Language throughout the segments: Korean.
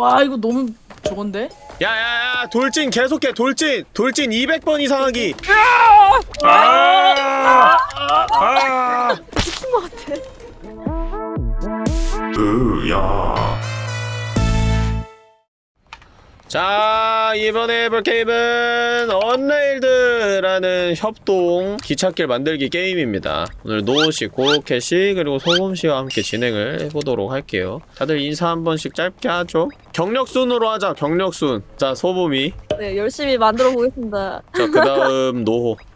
와 이거 너무 저건데? 야야야 돌진 계속해 돌진 돌진 200번 이상 하기 아! 아! 미친 것 같아. 으야. 자 이번에 해볼 게임은 언레일드라는 협동 기찻길 만들기 게임입니다. 오늘 노우씨, 고로켓씨, 그리고 소금씨와 함께 진행을 해보도록 할게요. 다들 인사 한 번씩 짧게 하죠? 경력순으로 하자 경력순. 자 소금이. 네, 열심히 만들어 보겠습니다. 자그 다음 노호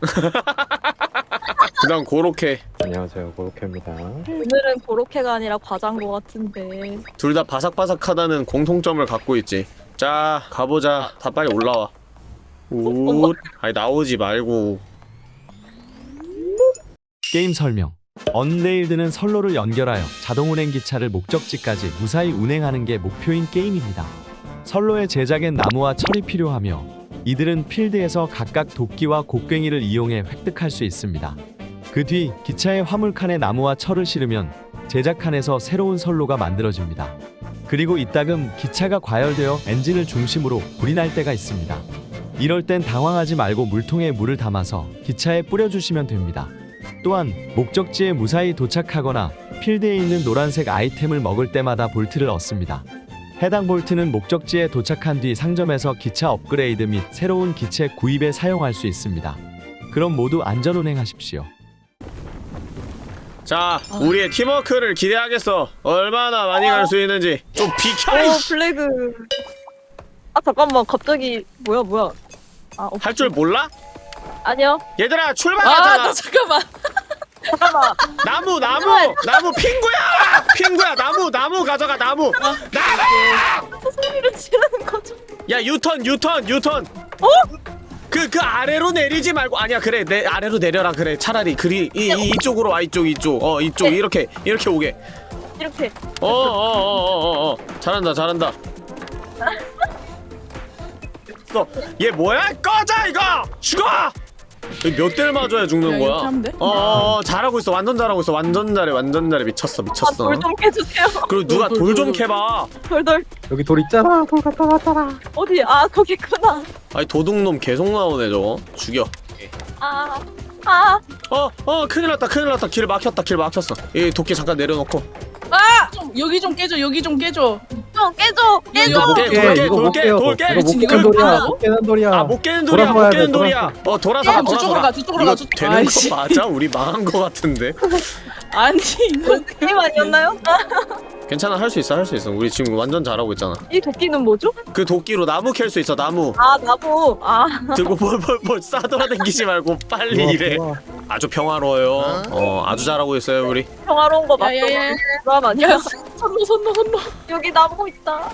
그 다음 고로케. 안녕하세요. 고로케입니다. 오늘은 고로케가 아니라 과자인 것 같은데. 둘 다 바삭바삭하다는 공통점을 갖고 있지. 자 가보자. 다 빨리 올라와. 우 아니 나오지 말고. 게임 설명. 언레일드는 선로를 연결하여 자동 운행 기차를 목적지까지 무사히 운행하는 게 목표인 게임입니다. 선로의 제작엔 나무와 철이 필요하며 이들은 필드에서 각각 도끼와 곡괭이를 이용해 획득할 수 있습니다. 그 뒤 기차의 화물칸에 나무와 철을 실으면 제작칸에서 새로운 선로가 만들어집니다. 그리고 이따금 기차가 과열되어 엔진을 중심으로 불이 날 때가 있습니다. 이럴 땐 당황하지 말고 물통에 물을 담아서 기차에 뿌려주시면 됩니다. 또한 목적지에 무사히 도착하거나 필드에 있는 노란색 아이템을 먹을 때마다 볼트를 얻습니다. 해당 볼트는 목적지에 도착한 뒤 상점에서 기차 업그레이드 및 새로운 기체 구입에 사용할 수 있습니다. 그럼 모두 안전 운행하십시오. 자 우리의 팀워크를 기대하겠어 얼마나 많이 갈 수 있는지 좀 비켜 오, 이씨 블레드. 아, 잠깐만. 갑자기. 뭐야, 뭐야. 아, 어, 할줄 몰라? 아니요. 얘들아 아 출발하잖아 나 잠깐만 잠깐만. 나무 나무 나무 핑구야 핑구야 나무 나무 가져가 나무 나무 저 소리를 지르는 거죠. 야 유턴 유턴 유턴 어? 그, 그 아래로 내리지 말고 아니야 그래. 내 아래로 내려라 그래. 차라리 그리 이, 이 이쪽으로 와 이쪽 이쪽. 어 이쪽. 이렇게 이렇게 오게. 이렇게. 어어어어 어어. 잘한다 잘한다. 너얘 뭐야? 꺼져 이거! 죽어 몇 대를 맞아야 죽는 거야? 어, 어, 어 잘하고 있어 완전 잘하고 있어 완전 잘해 완전 잘해 미쳤어 아, 미쳤어 돌좀 깨주세요. 그리고 누가 돌, 좀 돌. 캐봐 돌돌. 여기 돌 있잖아 돌 갖다 놨잖아 어디? 아, 거기 있구나. 아니 도둑놈 계속 나오네 저거 죽여 아, 아. 어, 어, 큰일 났다, 큰일 났다. 길 막혔다, 길 막혔어. 이 도끼 잠깐 내려놓고. 좀 여기 좀 깨줘 여기 좀 깨줘 좀 깨줘. 깨줘. 못 깨, 이거 못 돌게, 깨요 돌게. 이거 못 깨는 이거 돌이야? 못 깨는 돌이야 아, 못 깨는 돌이야, 돌아서 못 가야 깨는 돼, 돌이야. 어, 돌아서 가, 돌아서 저쪽으로 가. 가, 저쪽으로 이거 가, 저- 되는 아이씨. 거 맞아? 우리 망한 거 같은데. 아니 이거 게임 아니었나요? 괜찮아, 할 수 있어, 할 수 있어. 우리 지금 완전 잘하고 있잖아. 이 도끼는 뭐죠? 그 도끼로 나무 캘 수 있어, 나무. 아, 나무. 아, 들고 뭘뭘뭘 싸돌아다니지 말고 빨리 좋아, 일해. 좋아. 아주 평화로워요. 어, 아주 잘하고 있어요, 우리. 평화로운 거 맞죠? 그럼 아니야. 야 선로 선로 선로 여기 나무 있다.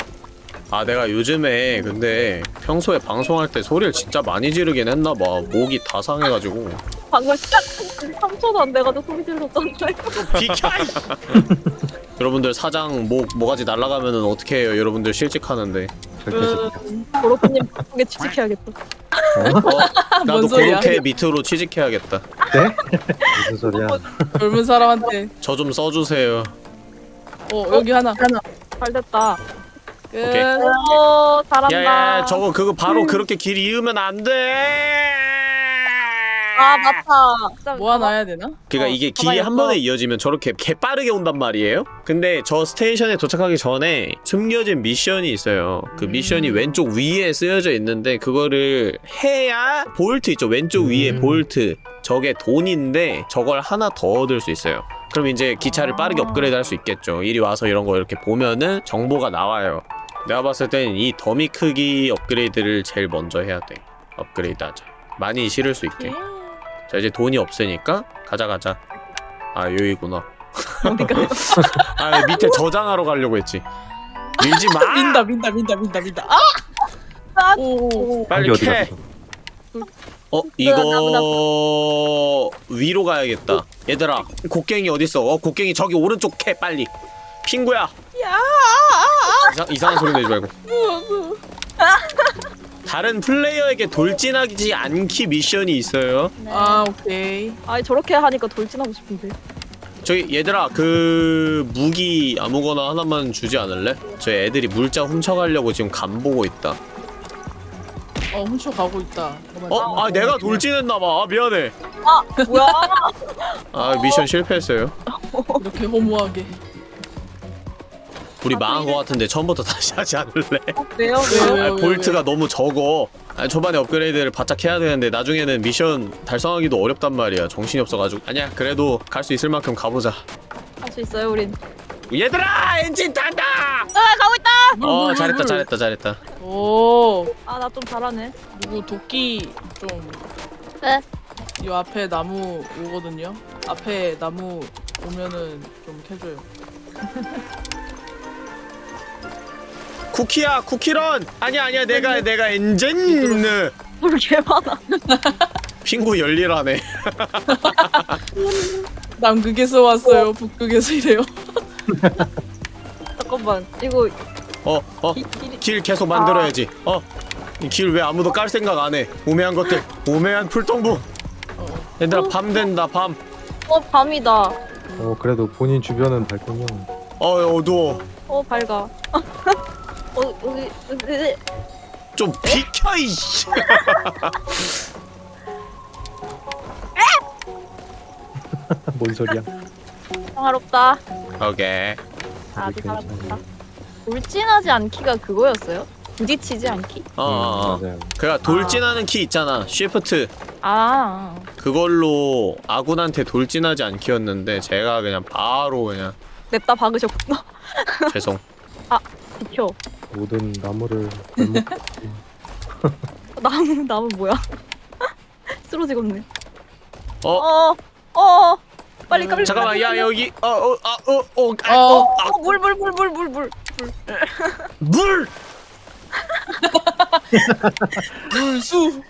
아 내가 요즘에 근데 평소에 방송할 때 소리를 진짜 많이 지르긴 했나봐 목이 다 상해가지고 방금 시작한 3초도 안 돼가지고 소리 질렀던데. 비켜! 여러분들 사장 목 모가지 날아가면은 어떻게 해요 여러분들 실직하는데 절대 싫다 고로프님 바쁘게 취직해야겠다. 어, 나도? 그렇게 밑으로 취직해야겠다 네? 무슨 소리야 젊은 사람한테 저 좀 써주세요 어 여기 하나 하나 잘 됐다. 끝 오케이. 오, 잘한다. 야 야 저거 그거 바로 그렇게 길 이으면 안 돼 아, 맞다. 모아놔야 되나? 그니까 어, 이게 길이 한. 번에 이어지면 저렇게 개빠르게 온단 말이에요? 근데 저 station에 도착하기 전에 숨겨진 미션이 있어요 그 미션이 음. 왼쪽 위에 쓰여져 있는데 그거를 해야 볼트 있죠 왼쪽 위에 음. 볼트 저게 돈인데 저걸 하나 더 얻을 수 있어요 그럼 이제 기차를 빠르게 아. 업그레이드 할 수 있겠죠 이리 와서 이런 거 이렇게 보면은 정보가 나와요 내가 봤을 땐 이 더미 크기 업그레이드를 제일 먼저 해야 돼 업그레이드 하자 많이 실을 수 있게 자 이제 돈이 없으니까 가자 가자. 아 여기구나. 어디가? 아 밑에 저장하러 가려고 했지. 밀지 마! 민다 민다 민다 민다 민다. 아! 아! 오 빨리 어디 캐! 어 이거 위로 가야겠다. 얘들아 곡괭이 어딨어? 어 곡괭이 저기 오른쪽 캐 빨리. 핑구야. 야! 이상, 이상한 소리 내지 말고 다른 플레이어에게 돌진하지 않기 미션이 있어요 아 오케이 아니, 저렇게 하니까 돌진하고 싶은데. 저기 얘들아 그 무기 아무거나 하나만 주지 않을래? 저 애들이 물자 훔쳐가려고 지금 간 보고 있다 어 훔쳐 가고 있다. 어? 아 내가 돌진했나봐 아 미안해 뭐야? 아 미션 실패했어요 이렇게 허무하게. 우리 망한 거 같은데 처음부터 다시 하지 않을래? 왜요? 왜요? 왜요? 아, 볼트가 너무 적어 아, 초반에 업그레이드를 바짝 해야 되는데 나중에는 미션 달성하기도 어렵단 말이야 정신이 없어가지고 아니야 그래도 갈 수 있을 만큼 가보자 할 수 있어요, 우린. 얘들아 엔진 탄다! 아, 가고 있다. 물, 어 물, 잘했다 물. 잘했다 잘했다 오 아, 나 좀 잘하네. 누구 도끼 좀. 네. 이 앞에 나무 오거든요. 앞에 나무 오면은 좀 캐줘요. 쿠키야 쿠키런 아니야 아니야 내가 내가 엔진 뭘개 많아. 핑구 열일하네 남극에서 왔어요. 북극에서 이래요. 잠깐만. 이거 어어 기, 길이 길 계속 만들어야지 어 이 길 왜 아무도 깔 생각 안해 우매한 것들 우매한 풀동부 어. 얘들아 밤 된다 밤 어, 밤이다. 어 그래도 본인 주변은 밝군요. 어 어두워 어, 밝아. 어, 여기, 여기, 좀 비켜 이씨 뭔 소리야? 평화롭다. 오케이 아주. 사랑한다. 울진하지 않기가 그거였어요? 부딪히지 않기? 어, 어, 어. 음, 맞아요. 그니까 돌진하는 키 있잖아 쉬프트 아, 그걸로 아군한테 돌진하지 않기였는데 제가 그냥 바로 그냥 냅다 박으셨구나. 죄송 비켜. 모든 나무를 발목 나무, 나무 뭐야? 쓰러지겠네. 어 어, 어, 빨리 빨리. 잠깐만 빨리, 야. 여기 어어아어어 어. 어, 물, 물, 물, 물, 물, 물. 물 물수.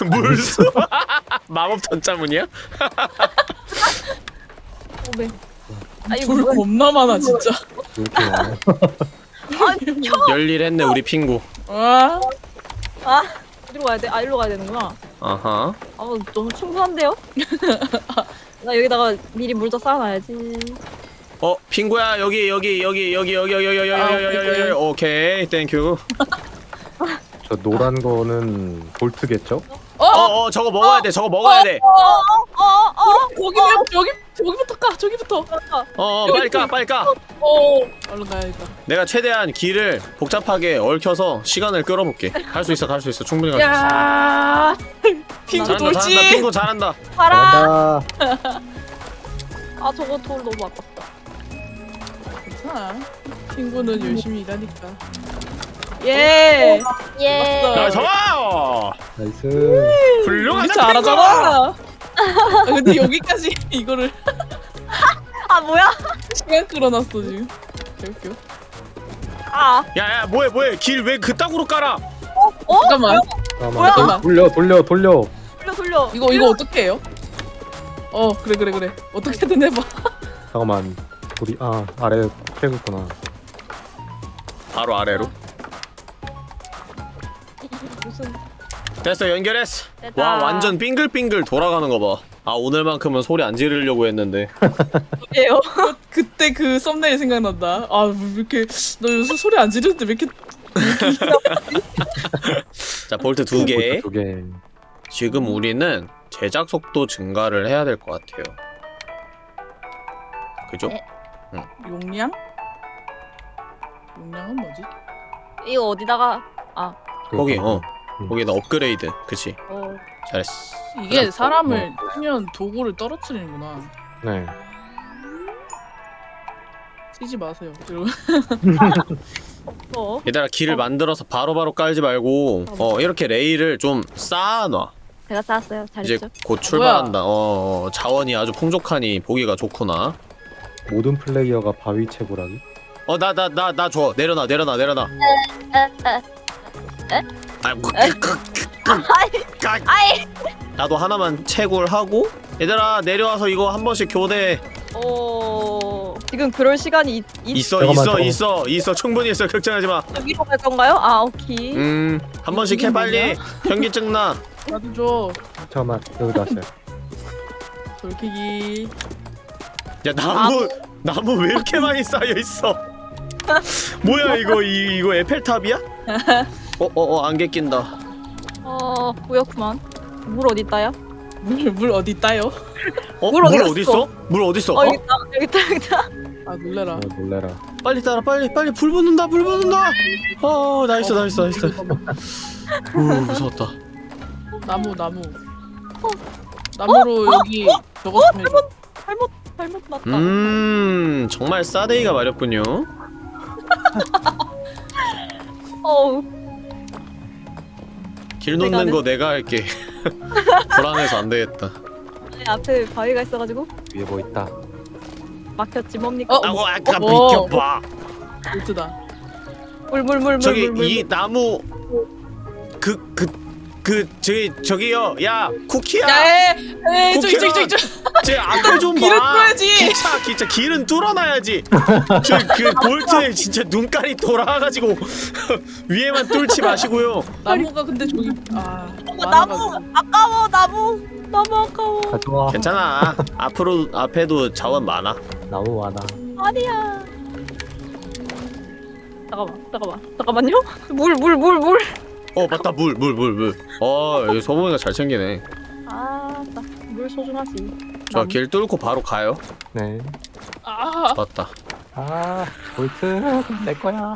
물수 마법 전자문이야? 오메. 아, 이거? 겁나 많아 진짜. 열일했네 우리 핑구. 어? 아, 아 어디로 가야 돼? 아 일로 가야 되는구나. 아하. 아 너무 충분한데요? 나 여기다가 미리 물도 쌓아놔야지. 어 핑구야 여기 여기 여기 여기 여기 여기 여기 아, 여기 여기 여기 오케이. thank you 저 노란 거는 볼트겠죠? 어, 어, 어 저거 먹어야 어? 돼 저거 먹어야 어? 돼. 어, 어, 어, 어, 어, 고기 맵 여기 여기부터 까 저기부터. 어. 어 빨리 까 빨리 까 어. 얼른 가야겠다. 내가 최대한 길을 복잡하게 얽혀서 시간을 끌어볼게 갈 수 있어 갈 수 있어 충분히 갈 수 있어 야, 핑구 잘한다. 핑구 잘한다 봐라. 잘한다. 아, 저거 돌 너무 아깝다. 괜찮아. 핑구는 열심히 일하니까. 예. 예. 맞다. 야 좋아 nice. 훌륭하다 잘하잖아. 아, 근데 여기까지 이거를 아, 뭐야? 시간 끌어놨어 지금. 개웃겨. 아, 야야 뭐해 뭐해 길 왜 그따구로 깔아 어? 잠깐만. 잠깐만. 뭐야? 돌- 돌려 돌려 돌려. 돌려, 돌려. 이거 이거 어떻게 해요? 어 그래 그래 그래. 어떻게든 해봐. 잠깐만. 우리 아 아래 캐구구나. 바로 아래로 무슨 됐어 연결했어 됐다. 와 완전 빙글빙글 돌아가는 거봐아 오늘만큼은 소리 안 지르려고 했는데 예요? 그때 그 썸네일 생각난다. 아왜 이렇게 너 요새 소리 안 지르는데 왜 이렇게 자 볼트 두개 두 개. 지금 우리는 제작 속도 증가를 해야 될 것 같아요 그죠? 네. 용량? 용량은 뭐지? 이거 어디다가 아, 거기 어 음. 거기다 업그레이드 그치 어. 잘했어 이게 어. 사람을 치면 도구를 떨어뜨리는구나. 네. 쓰지 마세요. 이러고. 어. 얘들아 길을 만들어서 바로 바로 깔지 말고 어 이렇게 레일을 좀 쌓아놔 제가 쌓았어요. 이제 잘했죠? 곧 출발한다 어, 어 자원이 아주 풍족하니 보기가 좋구나 모든 플레이어가 바위 채굴하기. 어 나 나 나 나 줘 내려놔 내려놔 내려놔 에, 에. 그, 아이, 아이. 나도 하나만 채굴하고 얘들아 내려와서 이거 한 번씩 교대 어. 지금 그럴 시간이 있, 있... 있어 잠깐만, 있어 잠깐만. 있어 있어 충분히 있어 걱정하지 위로 갈 건가요? 아, 오케이. 마음한 번씩 해 빨리 현기증 나 나도 줘. 잠깐만 여기다 왔어요. 돌키기. 야 나무 나무 왜 이렇게 많이 쌓여 있어? 뭐야 이거 이, 이거 에펠탑이야? 어 어 어 안개 낀다. 어 뭐였구만. 물 어디 있다야? 물, 물 어디 있다요? 어? 물 물 어디? 있어? 물 어디 있어? 어 여기 있다 여기 있다 여기 있다. 아 놀래라 아, 놀래라. 빨리 따라 빨리 빨리 불 붙는다 불 붙는다. 어 nice nice nice. 우 무서웠다. 나무 나무 나무로 여기 저거 좀 해줘 잘못 잘못 났다. 음 정말 싸대기가 마렵군요. 어우 길 내가 놓는 하는- 거 내가 할게. 불안해서 안 되겠다. 내 앞에 바위가 있어가지고 위에 뭐 있다. 막혔지 뭡니까? 어? 아고 아까 어. 비켜봐. 볼트다 물물물 저기 물 물. 이 나무 그 그 그 저기 저기요 야 쿠키야 야에 저기 저기 저기 저기 제 앞에 좀 봐. 길을 뚫어야지. 기차 기차 길은 뚫어놔야지. 저그 볼트에 진짜 눈깔이 돌아가지고 위에만 뚫지 마시고요. 나무가 근데 저기 아 어. 나무 아까워 나무 나무 아까워. 가져와. 괜찮아. 앞으로 앞에도 자원 많아. 나무 많아. 아니야. 잠깐만 잠깐만 잠깐만요. 물 물 물 물. 어 맞다 물 물 물 물. 어 여기 소봉이가 잘 챙기네. 아물 소중하지. 저 길 뚫고 바로 가요. 네. 아 맞다. 아, 볼트 내 거야.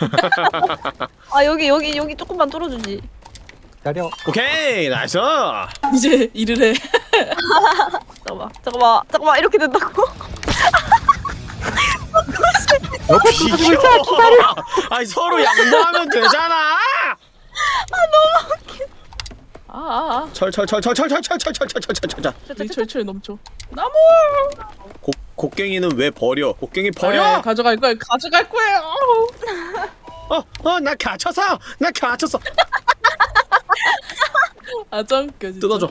아 여기 여기 여기 조금만 뚫어주지. 기다려. 오케이 nice. 이제 일을 해 잠깐만 잠깐만 잠깐만 이렇게 된다고? 비켜. 아니 서로 양보하면 되잖아. 아아아 철철철철철철철철철철철철. 여기 철철 넘쳐 나무 곡 곡괭이는 왜 버려? 곡괭이 버려? 네, 가져갈 거야 가져갈 거예요 어, 어, 나 갇혔어. 나 갇혔어. 아 짱겨 진짜 뜯어줘.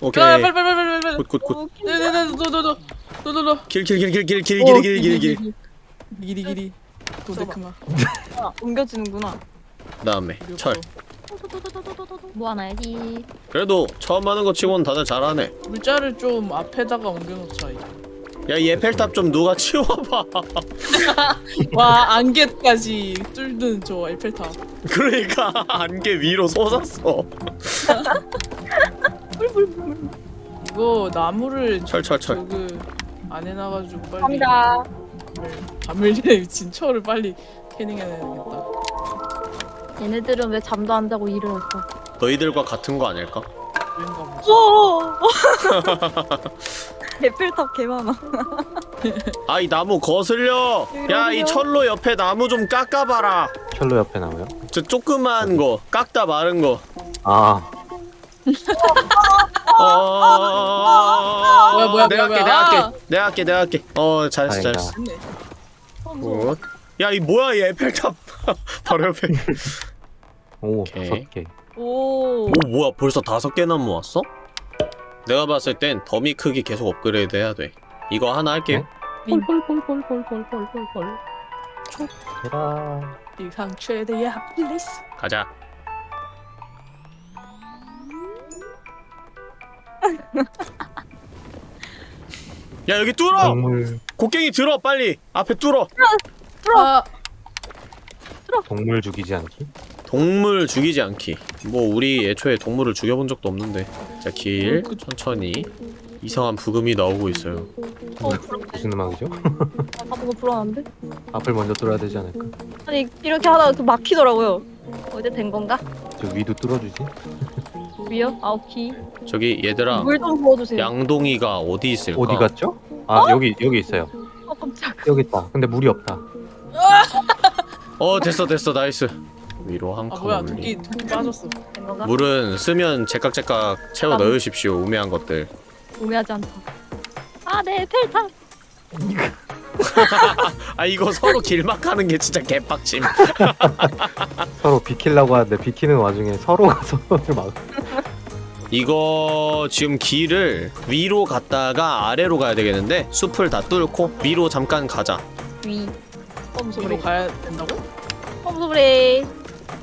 오케이. 아 빨리 빨리 빨리 빨리 빨리 good, good, good. 네네네 너너너너너너 길, 길, 길, 길, 길, 길, 길, 길, 길, 길. 길이 길이 도데크마 아, 옮겨지는구나. 그 다음에 철. 뭐 하나 해야지. 그래도 처음 하는 거 치고는 다들 잘하네. 물자를 좀 앞에다가 옮겨놓자 야, 이 에펠탑 좀 누가 치워봐. 와 안개까지 뚫는 저 에펠탑 그러니까 안개 위로 솟았어. 이거 나무를 철, 철, 철. 저그 안에 놔가지고 빨리 갑니다. 밤을 미친 철을 빨리 캐닝해내야겠다 얘네들은 왜 잠도 안 자고 일을 할까? 너희들과 같은 거 아닐까? 왠가 보지 오! 에펠탑 개 많아. 아, 이 나무 거슬려. 야, 이 철로 옆에 나무 좀 깎아봐라. 철로 옆에 나와요? 저 조그만 거, 깎다 마른 거. 아, 어... 뭐야, 뭐야, 내가 할게. 내가 아. 할게, 내가 할게, 내가 할게. 어, 잘했어, 다행이다. 잘했어. good. 야, 이 뭐야, 이 에펠탑. 바로 옆에. 오, 오케이. 다섯 개. 오. 오, 뭐야, 벌써 다섯 개나 모았어? 내가 봤을 땐 더미 크기 계속 업그레이드 해야 돼. 이거 하나 할게요. 볼볼볼볼볼볼볼볼볼 얘라. 지상 최대의 레이스 가자. 야, 여기 뚫어! 동물, 곡괭이 들어, 빨리! 앞에 뚫어! 아 동물 죽이지 않기? 동물 죽이지 않기. 뭐 우리 애초에 동물을 죽여본 적도 없는데. 자, 길 천천히 이상한 부금이 나오고 있어요. 어, 부럽네. 무슨 음악이죠? 아, 뭔가 불안한데? 앞을 먼저 뚫어야 되지 않을까? 아니, 이렇게 하다가 또 막히더라고요. 어제 된 건가? 저 위도 뚫어주지? 위요? 아, 오케이. 저기 얘들아, 물 좀 부어주세요. 양동이가 어디 있을까? 어디 갔죠? 아, 여기, 여기 있어요. 어, 깜짝. 여기 있다. 근데 물이 없다. 어, 됐어, 됐어, nice. 위로 한 아 칸 뭐야 올리. 도끼 도끼 빠졌어 된 건가? 물은 쓰면 제깍제깍 채워 넣으십시오. 우매한 것들. 우매하지 않다. 아, 네, 에펠탑. 아 이거 서로 길막하는 게 진짜 개빡침. 서로 비키려고 하는데 비키는 와중에 서로가 서로를 막. 이거 지금 길을 위로 갔다가 아래로 가야 되겠는데 숲을 다 뚫고 위로 잠깐 가자. 위. 펌 위로 소리. 가야 된다고? 펌 소리.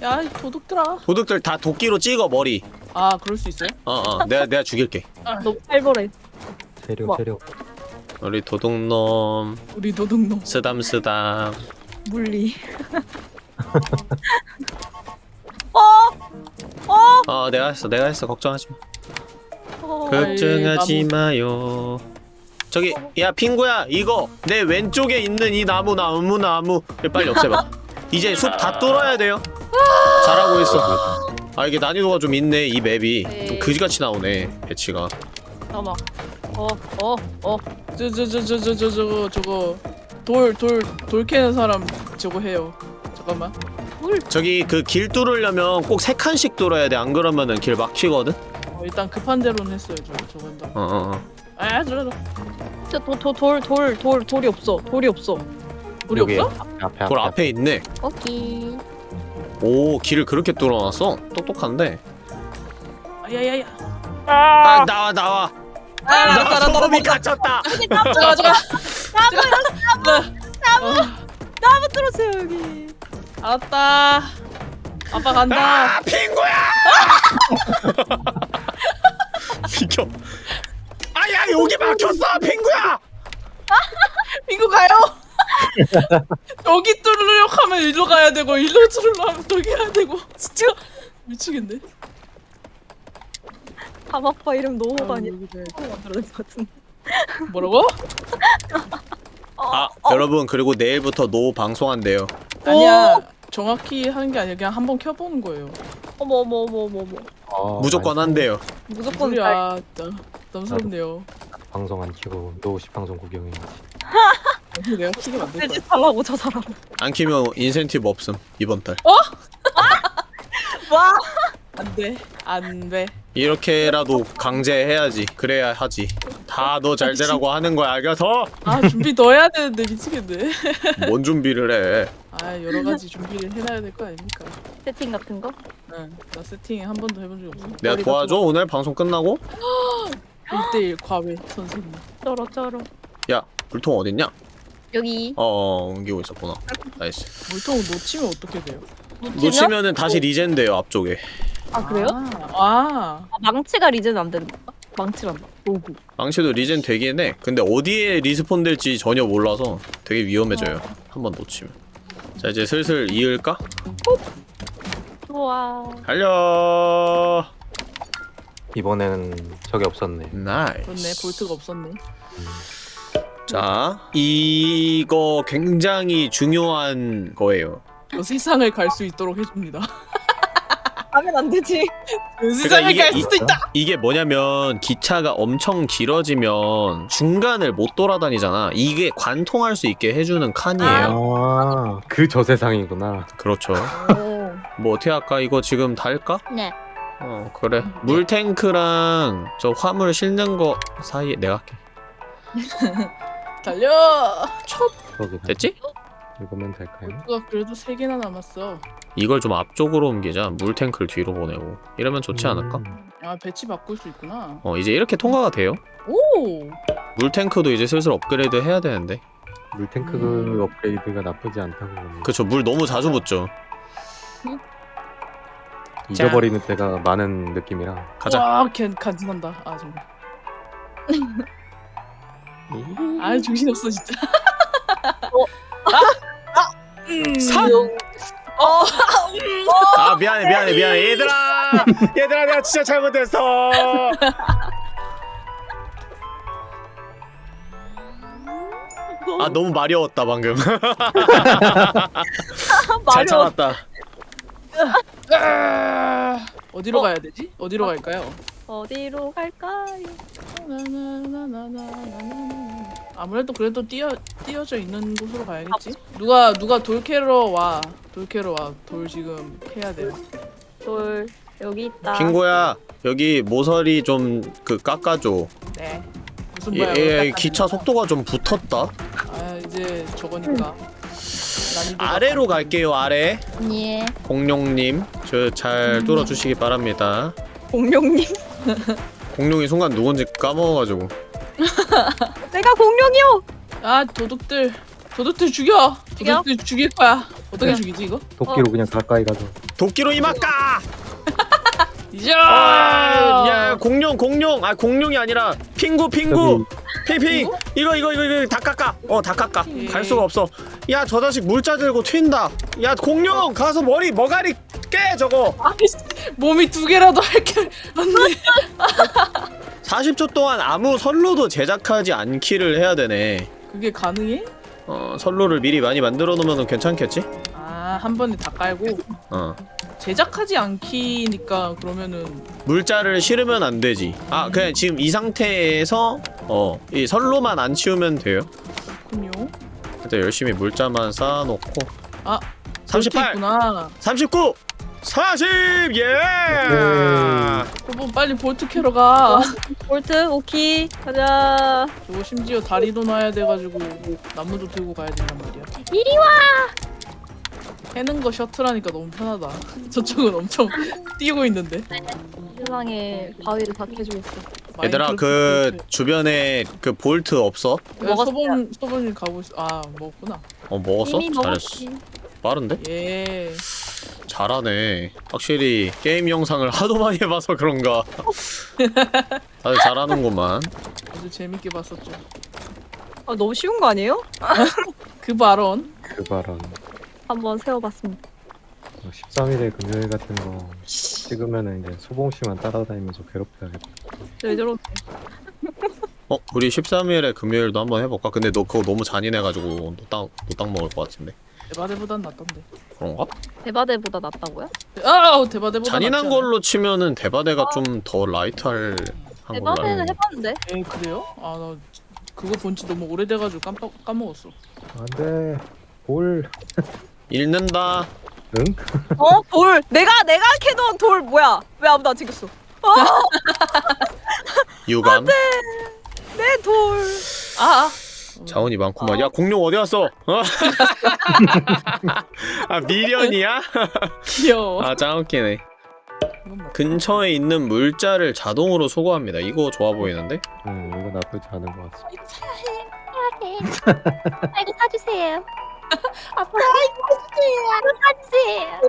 야이 도둑들아 도둑들 다 도끼로 찍어 머리. 아 그럴 수 있어요? 어 어. 내가 내가 죽일게. 너 팔벌해. 재료, 뭐? 재료. 우리 도둑놈. 우리 도둑놈. 쓰담쓰담. 물리. 어? 내가 했어 내가 했어. 걱정하지 마. 어, 그- 걱정하지 나무. 마요. 저기 야 핑구야 이거. 내 왼쪽에 있는 이 나무 나무 나무를 빨리 없애봐. 이제 숲 다 뚫어야 돼요. 잘하고 있어. 아 이게 난이도가 좀 있네 이 맵이. 좀 그지같이 나오네 배치가. 잠깐만. 어, 어, 어. 저저저저저저 저거 저거 돌돌돌 캐는 사람 저거 해요. 잠깐만. 저기 그 길 뚫으려면 꼭 세 칸씩 뚫어야 돼 안 그러면은 길 막히거든 어, 일단 급한 대로는 했어요. 저 저건 다. 어어어 아 도, 도, 돌, 돌, 돌, 돌이 없어. 돌이 없어. 우리 여기 없어? 앞에 앞에 돌 앞에. 앞에 있네 오케이. 오 길을 그렇게 뚫어놨어 똑똑한데 야야야. 아 나와 나와 아, 나 소금이 갇혔다 잠깐 잠깐. 나무 나무 들었어요, 여기. 알았다. 아빠 간다. 아 핑구야 비켜 아야 여기 막혔어 핑구야 이거 가요. 여기 뚫으려고 하면 일로 가야 되고 일로 뚫으려고 하면 저기 해야 되고 진짜 미치겠네. 밤아빠 이름 노호가 아니라. 만들어낸 것 같은데. 뭐라고? 아 여러분 그리고 내일부터 노 방송한대요 아니야. 정확히 하는 게 아니라 그냥 한번 켜보는 거예요. 어머, 어머, 어머, 어머, 어머. 어, 무조건 아니, 한대요 무조건. 진짜 부담스럽네요. 방송 안 키고 노시 방송 구경해야지. 내가 키게 만들 거야. 지 달라고 저 사람. 안 키면 인센티브 없음 이번 달 와. 안 돼. 안 돼. 이렇게라도 강제해야지 그래야 하지 다 너 잘 되라고 하는 거야 알겠어? 아 준비 더 해야 되는데 미치겠네. 뭔 준비를 해 아 여러 가지 준비를 해놔야 될 거 아닙니까? 세팅 같은 거? 응. 나 세팅 한 번도 해본 적이 없어. 내가 도와줘 오늘 방송 끝나고? 1대1 과외 선생님. 쩔어, 쩔어. 야 물통 어딨냐? 여기. 어 옮기고 있었구나 nice 물통 놓치면 어떻게 돼요? 놓치면은 다시 regen 돼요 앞쪽에 아, 그래요? 아, 아. 아, 망치가 regen 안 되는 건가? 망치란다. 로고. 망치도 regen 되긴 해 근데 어디에 respawn 될지 전혀 몰라서 되게 위험해져요 한 번 놓치면 자 이제 슬슬 이을까? 좋아. 달려 이번에는 적이 없었네. nice. 볼트가 없었네. 자 이거 굉장히 중요한 거예요 저 세상을 갈 수 있도록 해줍니다. 하면 안 되지. 그 세상을 이게 갈 이- 수도 있다. 이게 뭐냐면 기차가 엄청 길어지면 중간을 못 돌아다니잖아 이게 관통할 수 있게 해주는 칸이에요 아, 그 저 세상이구나. 그렇죠 오. 뭐 어떻게 할까 이거 지금 달까? 네. 어 그래 물탱크랑 저 화물 실는 거 사이에 내가 할게 달려. 저기 됐지? 읽으면 될까요? 볼트가 그래도 세 개나 남았어. 이걸 좀 앞쪽으로 옮기자 물탱크를 뒤로 보내고 이러면 좋지 않을까? 음, 아 배치 바꿀 수 있구나. 어 이제 이렇게 통과가 돼요 오. 물탱크도 이제 슬슬 업그레이드 해야 되는데 물탱크 음. 업그레이드가 나쁘지 않다고 봅니다. 그쵸 물 너무 자주 붓죠 잊어버리는 때가 많은 느낌이라. 가자 와, 걘 간지난다. 아 정말. 아 정신 없어 진짜. 산! 아 미안해 미안해 미안해 얘들아 얘들아 내가 진짜 잘못했어 아 너무 마려웠다 방금 잘. 참았다 아, 어디로 어? 가야 되지? 어디로 어? 갈까요? 어디로 갈까요? 아무래도 그래도 띄어 띄어져 있는 곳으로 가야겠지. 누가 누가 돌 캐러 와. 돌 캐러 와. 돌 지금 캐야 돼요. 돌 여기 있다. 핑구야 여기 모서리 좀 그 깎아줘 네. 무슨 얘, 말이야? 얘 그걸 기차 속도가 좀 붙었다 아 이제 저거니까. 아래로 갈게요 아래 예. 공룡님 저 잘 뚫어주시기 바랍니다 공룡님. 공룡이 순간 누군지 까먹어가지고 내가 공룡이요. 아 도둑들 도둑들 죽여. 죽여? 도둑들 죽일 거야. 어떻게 네. 죽이지 이거? 도끼로 그냥 가까이 가서. 도끼로 이막까 이자. 아, 야 공룡 공룡 아 공룡이 아니라 핑구 핑구 핑핑 이거 이거 이거 이거 다 깎아 어다 깎아 예. 갈 수가 없어 야 저 자식 물자 들고 튄다 야 공룡 가서 머리 머가리 깨 저거 몸이 두 개라도 할게 안돼. 40초 동안 아무 선로도 제작하지 않기를 해야 되네. 그게 가능해? 어 선로를 미리 많이 만들어 놓으면 괜찮겠지? 아, 한 번에 다 깔고? 어. 제작하지 않기니까 그러면은 물자를 실으면 안 되지. 아 그냥 지금 이 상태에서 어 이 선로만 안 치우면 돼요? 그렇군요. 일단 열심히 물자만 쌓아놓고. 아, 38 있구나. 39 40 예! 여보 빨리 볼트 캐러 가. 볼트 오키 가자. 저거 심지어 다리도 놔야 돼가지고 나무도 들고 가야 된단 말이야. 이리 와. 해는 거 셔틀하니까 너무 편하다. 저쪽은 엄청 뛰고 있는데. 세상에 바위를 다 캐주고 있어. 얘들아 그 마인크래프트 주변에 그 볼트 없어? 볼트. 야, 소범 소범이 가고 있어. 아 먹었구나. 어 먹었어? 잘했어 먹었지. 빠른데? 예. 잘하네 확실히 게임 영상을 하도 많이 해봐서 그런가 다들 잘하는구만 아주 재밌게 봤었죠. 아 너무 쉬운 거 아니에요? 그 발언. 그 발언. 한번 세워봤습니다. 13일에 금요일 같은 거 찍으면은 이제 소봉 씨만 따라다니면서 괴롭혀야겠다. 왜 저런? 어? 우리 13일에 금요일도 한번 해볼까? 근데 너 그거 너무 잔인해가지고 노땅, 노땅 먹을 것 같은데 대바대보단 낫던데. 그런가? 대바대보다 낫다고요? 아, 대바대보다 잔인한 낫지 걸로 치면은 대바대가 좀 더 라이트할 한 걸로 알고 대바대는 있는데. 해봤는데. 에 그래요? 아 나 그거 본지 너무 오래돼가지고 깜빡 까먹었어. 안돼. 볼. 읽는다 응? 어? 돌! 내가 내가 캐던 돌 뭐야? 왜 아무도 안 챙겼어? 유감 내 돌! 아, 아. 자원이 많구만 야 공룡 어디 갔어? 어? 아 미련이야? 귀여워. 아 짱 웃기네 이건 뭐- 근처에 있는 물자를 자동으로 소거합니다 이거 좋아 보이는데? 응 이거 나쁘지 않은 것 같습니다. 아이고 사주세요. 아빠 사주세요. 사주세요.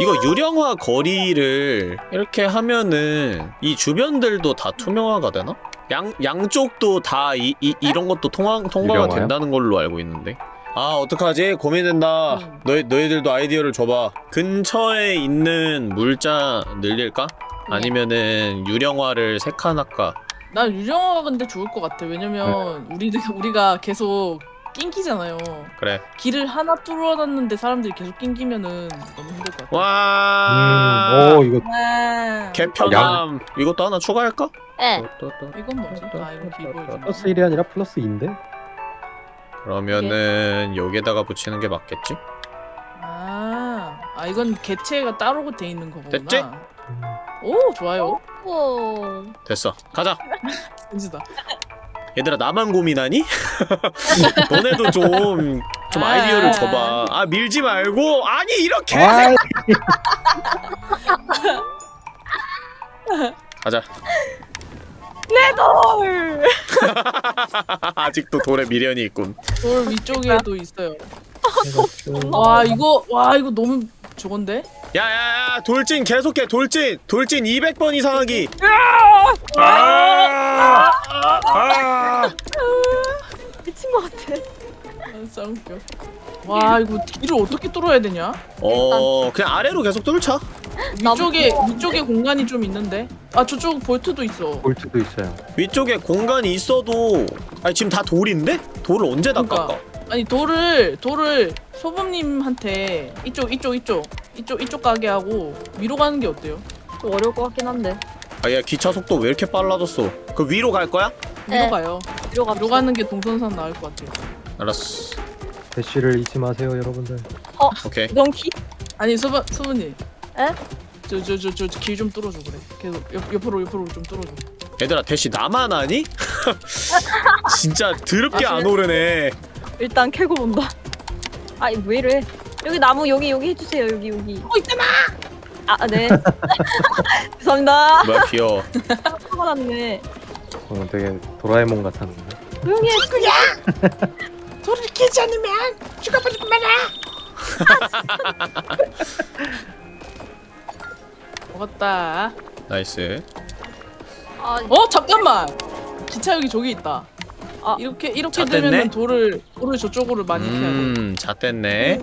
이거 유령화 거리를 이렇게 하면은 이 주변들도 다 투명화가 되나? 양, 양쪽도 다 이, 이, 이런 것도 통화, 통과가 유령화요? 된다는 걸로 알고 있는데 아 어떡하지? 고민된다 음. 너희, 너희들도 아이디어를 줘봐 근처에 있는 물자 늘릴까? 아니면은 유령화를 세 칸 할까? 나 유령화가 근데 좋을 것 같아. 왜냐면 우리 우리가 계속 낑기잖아요. 그래 길을 하나 뚫어놨는데 사람들이 계속 낑기면은 너무 힘들 것 같아. 와 음, 오 이거 와. 개편함 이것도 하나 추가할까? 또. 이건 뭐지? 아 이건 기본. 플러스 1이 아니라 플러스 2인데? 그러면은 여기에다가 붙이는 게 맞겠지? 아, 아 이건 개체가 따로 돼 있는 거구나. 됐지? 오 좋아요. 오. 됐어 가자 진지다. 얘들아 나만 고민하니? 너네도 좀, 좀 아. 아이디어를 줘봐 아 밀지 말고 아니 이렇게 가자 내 돌! 아직도 돌에 미련이 있군 돌 위쪽에도 있어요. 와 이거 와 이거 너무 저건데? 야야야 돌진 계속해 돌진 돌진 200번 이상 하기 아! 아! 미친 것 같아. 아, 진짜 웃겨. 와 이거 뒤를 어떻게 뚫어야 되냐? 어 그냥 아래로 계속 뚫자 위쪽에 위쪽에 공간이 좀 있는데. 아 저쪽 볼트도 있어. 볼트도 있어요. 위쪽에 공간이 있어도 아니 지금 다 돌인데? 돌을 언제 다 그러니까. 깎아 아니 돌을 돌을 소범님한테 이쪽 이쪽 이쪽 이쪽 이쪽 가게 하고 위로 가는 게 어때요? 좀 어려울 것 같긴 한데. 아야 기차 속도 왜 이렇게 빨라졌어 그 위로 갈 거야? 위로 네. 가요. 위로 가. 위로 가는 게 동선상 나을 것 같아요. 알았어 대쉬를 잊지 마세요 여러분들. 오케이 넌키? 아니 소범 소범님. 에? 저저 저저길 좀 뚫어줘 그래. 계속 옆 옆으로 옆으로 좀 뚫어줘. 얘들아 대시 나만 아니? 진짜 더럽게 아, 안 오르네 일단 캐고 본다. 아이 왜 이래? 여기 나무 여기 여기 해주세요 여기 여기. 어 있잖아. 아 네. 죄송합니다. 뭐야 귀여워 화가 났네. 어, 되게 도라에몽 같았는데. 조용히 해. 돌을 캐지 않으면 죽어버릴 거야. 먹었다. nice 아, 어 잠깐만. 기차역이 저기 있다. 아. 이렇게 이렇게? 되면 돌을 돌을 저쪽으로 많이. 음 잣됐네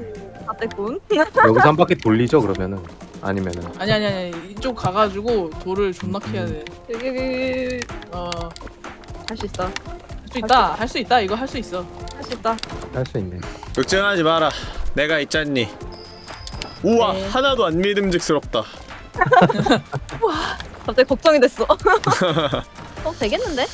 다 뗐군. 여기서 한 바퀴 돌리죠 그러면은 아니면은 아니 아니 아니 이쪽 가가지고 돌을 존나 캐야 돼. 여기 여기 어. 할 수 있어. 할 수 있다. 할 수 있다. 이거 할 수 있어. 할 수 있다. 할 수 있네. 걱정하지 마라 내가 있잖니 우와 네. 하나도 안 믿음직스럽다 갑자기 걱정이 됐어. 어 되겠는데?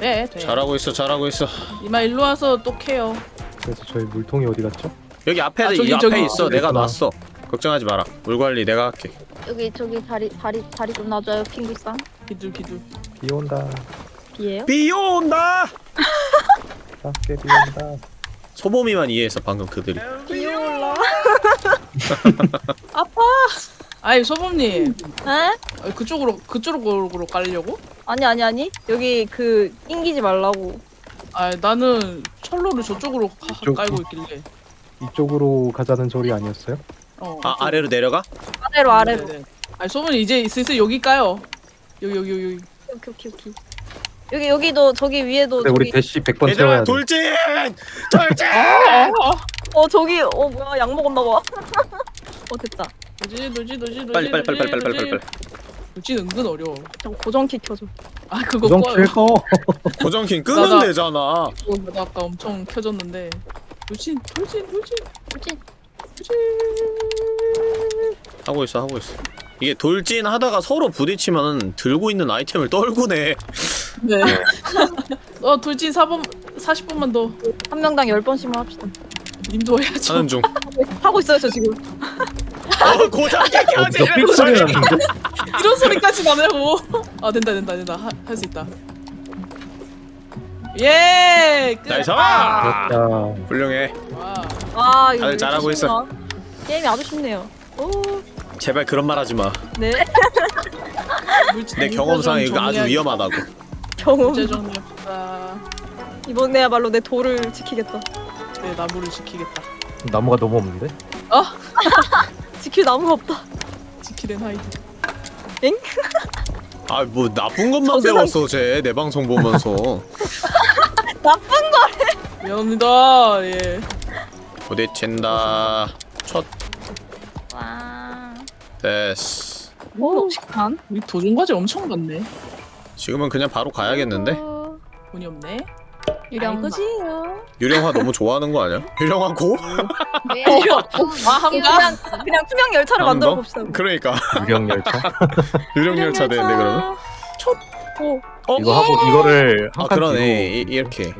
네, 돼. 잘하고 있어 잘하고 있어 이마 일로 와서 또 캐요. 그래서 저희 물통이 어디 갔죠? 여기 앞에 아, 이 저기, 앞에 저기. 있어 저기 내가 있구나. 놨어 걱정하지 마라 물 관리 내가 할게 여기 저기 다리 다리 다리 좀 놔줘요 핑구상. 기둘 기둘. 비 온다. 비예요? 비 온다 밖에 비 온다. 소범이만 이해했어 방금 그들이 비 올라. 아이 소범님 에? 아, 그쪽으로 그쪽으로 깔려고? 아니 아니 아니. 여기 그 낑기지 말라고. 아 나는 철로를 저쪽으로 가, 이쪽. 깔고 있길래. 이쪽으로 가자는 소리 아니었어요? 어. 아 아래로 내려가? 아래로 아래로. 네네. 아니 소범이 이제 슬슬 여기 까요. 여기 여기 여기 여기. 오케이 오케이 오케이. 여기 여기도 저기 위에도 근데 우리 저기 대시 100번 얘들아 채워야 돼. 돌진! 돌진! 어 저기 어 뭐야 약 먹었나 봐. 어 됐다. 도지 도지 도지 도지. 빨리 빨리 빨리 빨리 빨리 빨리 빨리 도지 은근 어려워. 저 고정키 켜줘. 아 그거 고정 꺼요. 킬 거. 고정킨 끄면 나가. 되잖아 그거 나도 아까 엄청 켜졌는데. 도진 도진 도진 그치? 도진. 하고 있어 하고 있어 이게 돌진 하다가 서로 부딪히면 들고 있는 아이템을 떨구네 네. 어 돌진 4번 40분만 더. 한 명당 열 번씩만 합시다. 님도 해야죠. 하는 중 하고 있어요 저 지금. 어, 어, 삑 소리? 이런 소리까지 안 하고. 아 된다 된다 된다 할 수 있다. 예. 끝. nice 아. 훌륭해 와. 아 이거 다들 왜 잘하고 있어. 게임이 아주 쉽네요. 오 제발 그런 말 하지 마내 네. 경험상 이거 아주. 위험하다고 경험. 정리합시다. 이번에야말로 내 돌을 지키겠다. 네 나무를 지키겠다. 나무가 너무 없는데? 지킬 나무가 없다. 지키는 하이드. 아뭐 나쁜 것만 저 세상- 배웠어 쟤 내 방송 보면서 미안합니다. 예. 부딪힌다 첫 와. 됐어 오 식판. 우리 도전 과제 엄청 많네. 지금은 그냥 바로 가야겠는데? 어, 돈이 없네. 유령. 이거지요. 유령화 너무 좋아하는 거 아니야? 유령화 고? 왜? 아 한가? 그냥 그냥 투명 열차를 한 만들어 번? 봅시다. 그러니까 유령 열차. 유령 열차 되는데 그러면? 오 어? 이거 하고 이거를 아 한칸 그러네 이, 이렇게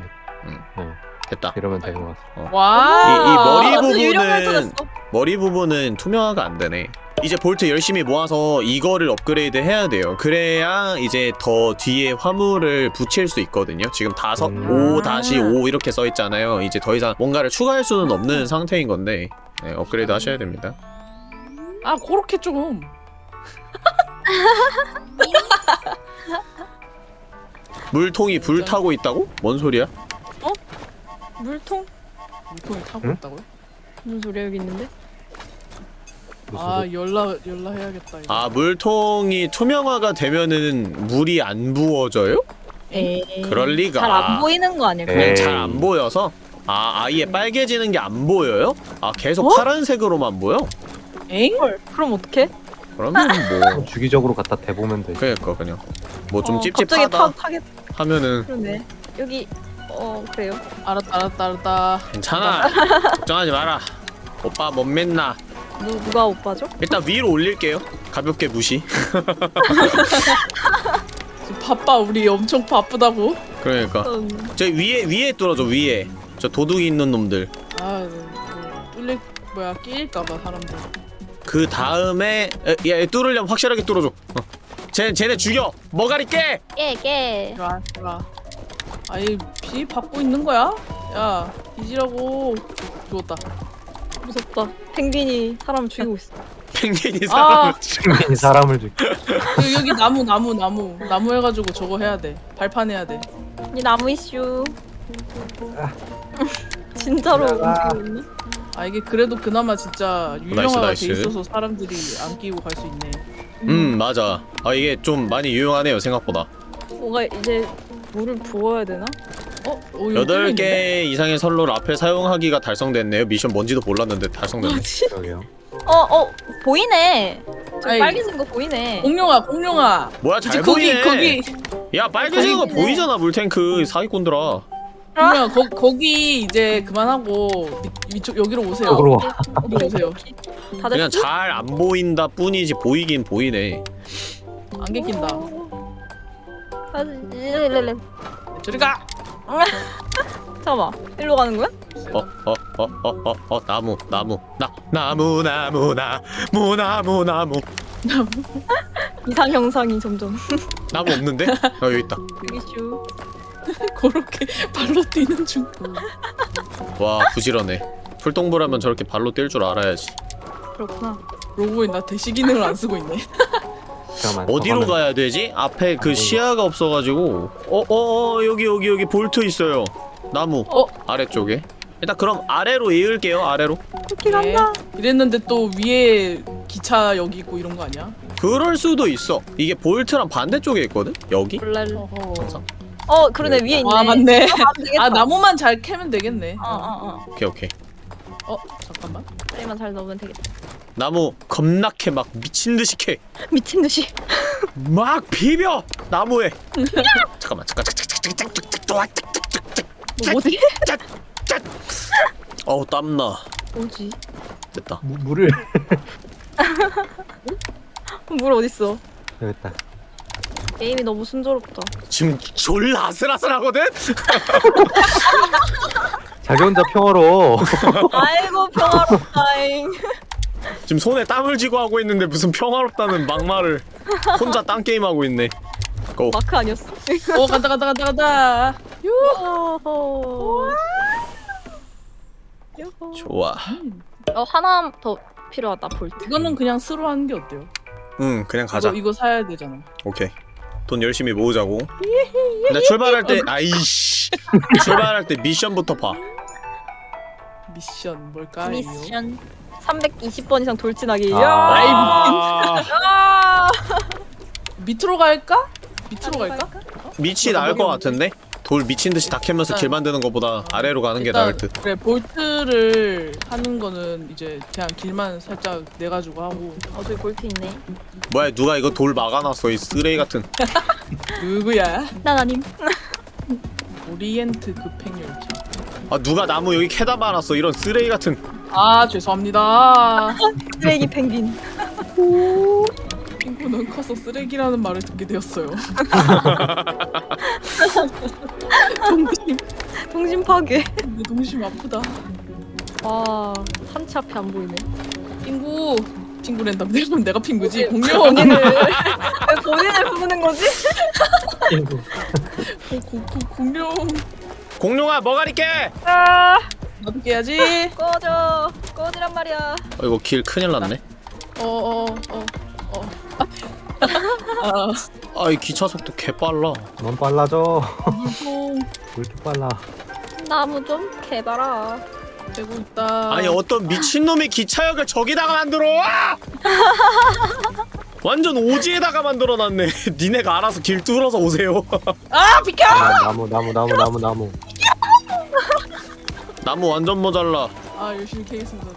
음. 네. 됐다 이러면 되는 것 같아. 와. 이- 이 머리 아, 완전 유령 열차 부분은-. 머리 부분은 투명화가 안 되네 이제 볼트 열심히 모아서 이거를 업그레이드 해야 돼요 그래야 이제 더 뒤에 화물을 붙일 수 있거든요 지금 다섯 음. 5 다시 5 이렇게 써 있잖아요 이제 더 이상 뭔가를 추가할 수는 없는 상태인 건데 네, 업그레이드 하셔야 됩니다 아 그렇게 좀. 물통이 불 타고 있다고? 뭔 소리야? 물통? 물통이 타고 응? 있다고요? 무슨 소리야 여기 있는데? 아 소리? 열라 열라 해야겠다. 이거. 아 물통이 투명화가 되면은 물이 안 부어져요? 에이. 그럴 리가. 잘 안 보이는 거 아니야? 에이. 그냥 잘 안 보여서 아 아예 빨개지는 게 안 보여요? 아 계속 어? 파란색으로만 보여? 엥? 헐. 그럼 어떡해? 그러면 뭐 주기적으로 갖다 대보면 돼. 그러니까 그냥 뭐 좀 어, 찝찝하다 갑자기 타, 타겠. 하면은 그러네. 여기 어 그래요. 알았다 알았다 알았다. 괜찮아 걱정하지 마라 오빠 못 믿나 누 누가 오빠죠? 일단 위로 올릴게요 가볍게 무시 바빠 우리 엄청 바쁘다고. 그러니까 음, 저 위에 위에 뚫어줘 위에 저 도둑이 있는 놈들 아 그, 뚫릴 뭐야 끼일까봐 사람들. 그 다음에 에, 얘 뚫으려면 확실하게 뚫어줘 어. 쟤, 쟤네 죽여 머가리 깨 깨 깨. 좋아 좋아. 아이 비 받고 있는 거야? 야 뒤지라고. 죽었다. 무섭다. 펭귄이 사람 죽이고 있어. 펭귄이 아. 사람을 펭귄이 사람을 죽. 여기, 여기 나무 나무 나무 나무 해가지고 저거 해야 돼. 발판 해야 돼. 이 나무 이슈. 진짜로 아. 움직이고 있네. 아 이게 그래도 그나마 진짜 nice. 돼 있어서 사람들이 안 끼고 갈 수 있네. 음 맞아 아 이게 좀 많이 유용하네요 생각보다 뭔가 이제 물을 부어야 되나? 어? 어 있는데? 8개 이상의 선로를 앞에 사용하기가 달성됐네요 미션 뭔지도 몰랐는데 달성됐네 그러게요. 어, 어, 보이네. 저 아이. 빨개진 거 보이네. 공룡아 공룡아 뭐야 이제 잘 거기 보이네 거기 야 빨개진 거 거기. 보이잖아 물탱크 사기꾼들아 공룡아 거, 거기 이제 그만하고 위, 위쪽 여기로 오세요 와. 여기로 오세요 다들 그냥 잘 안 보인다 뿐이지 보이긴 보이네 안개 낀다 아. 저리 가 잠깐만. 일로 가는 거야? 어어어어어어 나무 나무 나 나무 나무 나무 나무 나무 이상 형상이 점점. 나무 없는데? 어 여기 있다 여기 슈. 그렇게 발로 뛰는 중와 부지런해 풀동부라면 저렇게 발로 뛸 줄 알아야지 그렇구나. 로고에 나 대시 기능을 안 쓰고 있네 잠깐만. 어디로 더 가면- 가야 되지? 앞에 그 시야가 없어가지고 어어 어 여기 여기 여기 볼트 있어요 나무 어? 아래쪽에 일단 그럼 아래로 이을게요 아래로 네. 간다. 이랬는데 또 위에 기차 여기 있고 이런 거 아니야? 그럴 수도 있어 이게 볼트랑 반대쪽에 있거든? 여기? 몰라. 어허. 항상 어, 그러네. 위에 있네. 아 맞네 아. 아 나무만 잘 캐면 되겠네 어, 어, 어. 오케이 오케이 어 잠깐만 다리만 잘 넣으면 되겠다. 나무 겁나 캐막 미친듯이 미친 듯이. 캐막 비벼 나무에 잠깐만 잠깐 잠깐 잠깐 잠깐 뭐, 뭐지? 어우 땀나 뭐지? 됐다 무, 물을 물 어딨어? 여기 있다. 게임이 너무 순조롭다. 지금 졸라 아슬아슬하거든? 자기 혼자 평화로. 아이고 평화롭다잉. 지금 손에 땀을 쥐고 하고 있는데 무슨 평화롭다는 막말을 혼자 딴 게임 하고 있네. 고. 마크 아니었어? 어 간다 간다 간다 간다 요호. 요호. 좋아. 어 하나 더 필요하다 볼트. 이거는 그냥 스로 하는 게 어때요? 응, 그냥 가자. 이거, 이거 사야 되잖아 오케이. 돈 열심히 모으자고. 근데 출발할 때 아이씨. 출발할 때 미션부터 봐. 미션 뭘까요? 미션 320번 이상 돌진하기. 아. 야. 아, 아. 밑으로 갈까? 밑으로 갈까? 밑이 나을 것 같은데? 돌 미친 듯이 다 캐면서 일단- 길 만드는 것보다 아래로 가는 게 일단 나을 듯. 그래 볼트를 하는 거는 이제 그냥 길만 살짝 내가지고 하고 어 저기 볼트 있네. 뭐야, 누가 이거 돌 막아놨어, 이 쓰레기 같은. 누구야? 난 아님. 오리엔트 급행열차 아, 누가 나무 여기 캐다 말았어, 이런 쓰레기 같은. 아 죄송합니다 쓰레기 펭귄. 핑크는 커서 쓰레기라는 말을 듣게 되었어요 동심 동심 파괴. 내 동심 아프다 와 한치 앞이 안 보이네. 핑구 핑구랜다 내가 내가 핑구지 왜 공룡 본인을 왜 본인을 부르는 거지? 친구. 고- 고- 고- 공룡 공룡아, 머가리 깨! 아 나도 깨야지 꺼져 꺼지란 말이야. 어, 이거 길 큰일 났네. 어어어 어 어, 아 아, 이 기차 속도 개 빨라. 넌 빨라져. 물통 왜 이렇게 빨라? 나무 좀 캐봐라. 되고 있다 아니 어떤 미친놈이 기차역을 저기다가 만들어! 완전 오지에다가 만들어놨네. 니네가 알아서 길 뚫어서 오세요. 아 비켜 아, 나무 나무 나무 나무 나무. 나무 완전 모자라. 아 열심히 캐겠습니다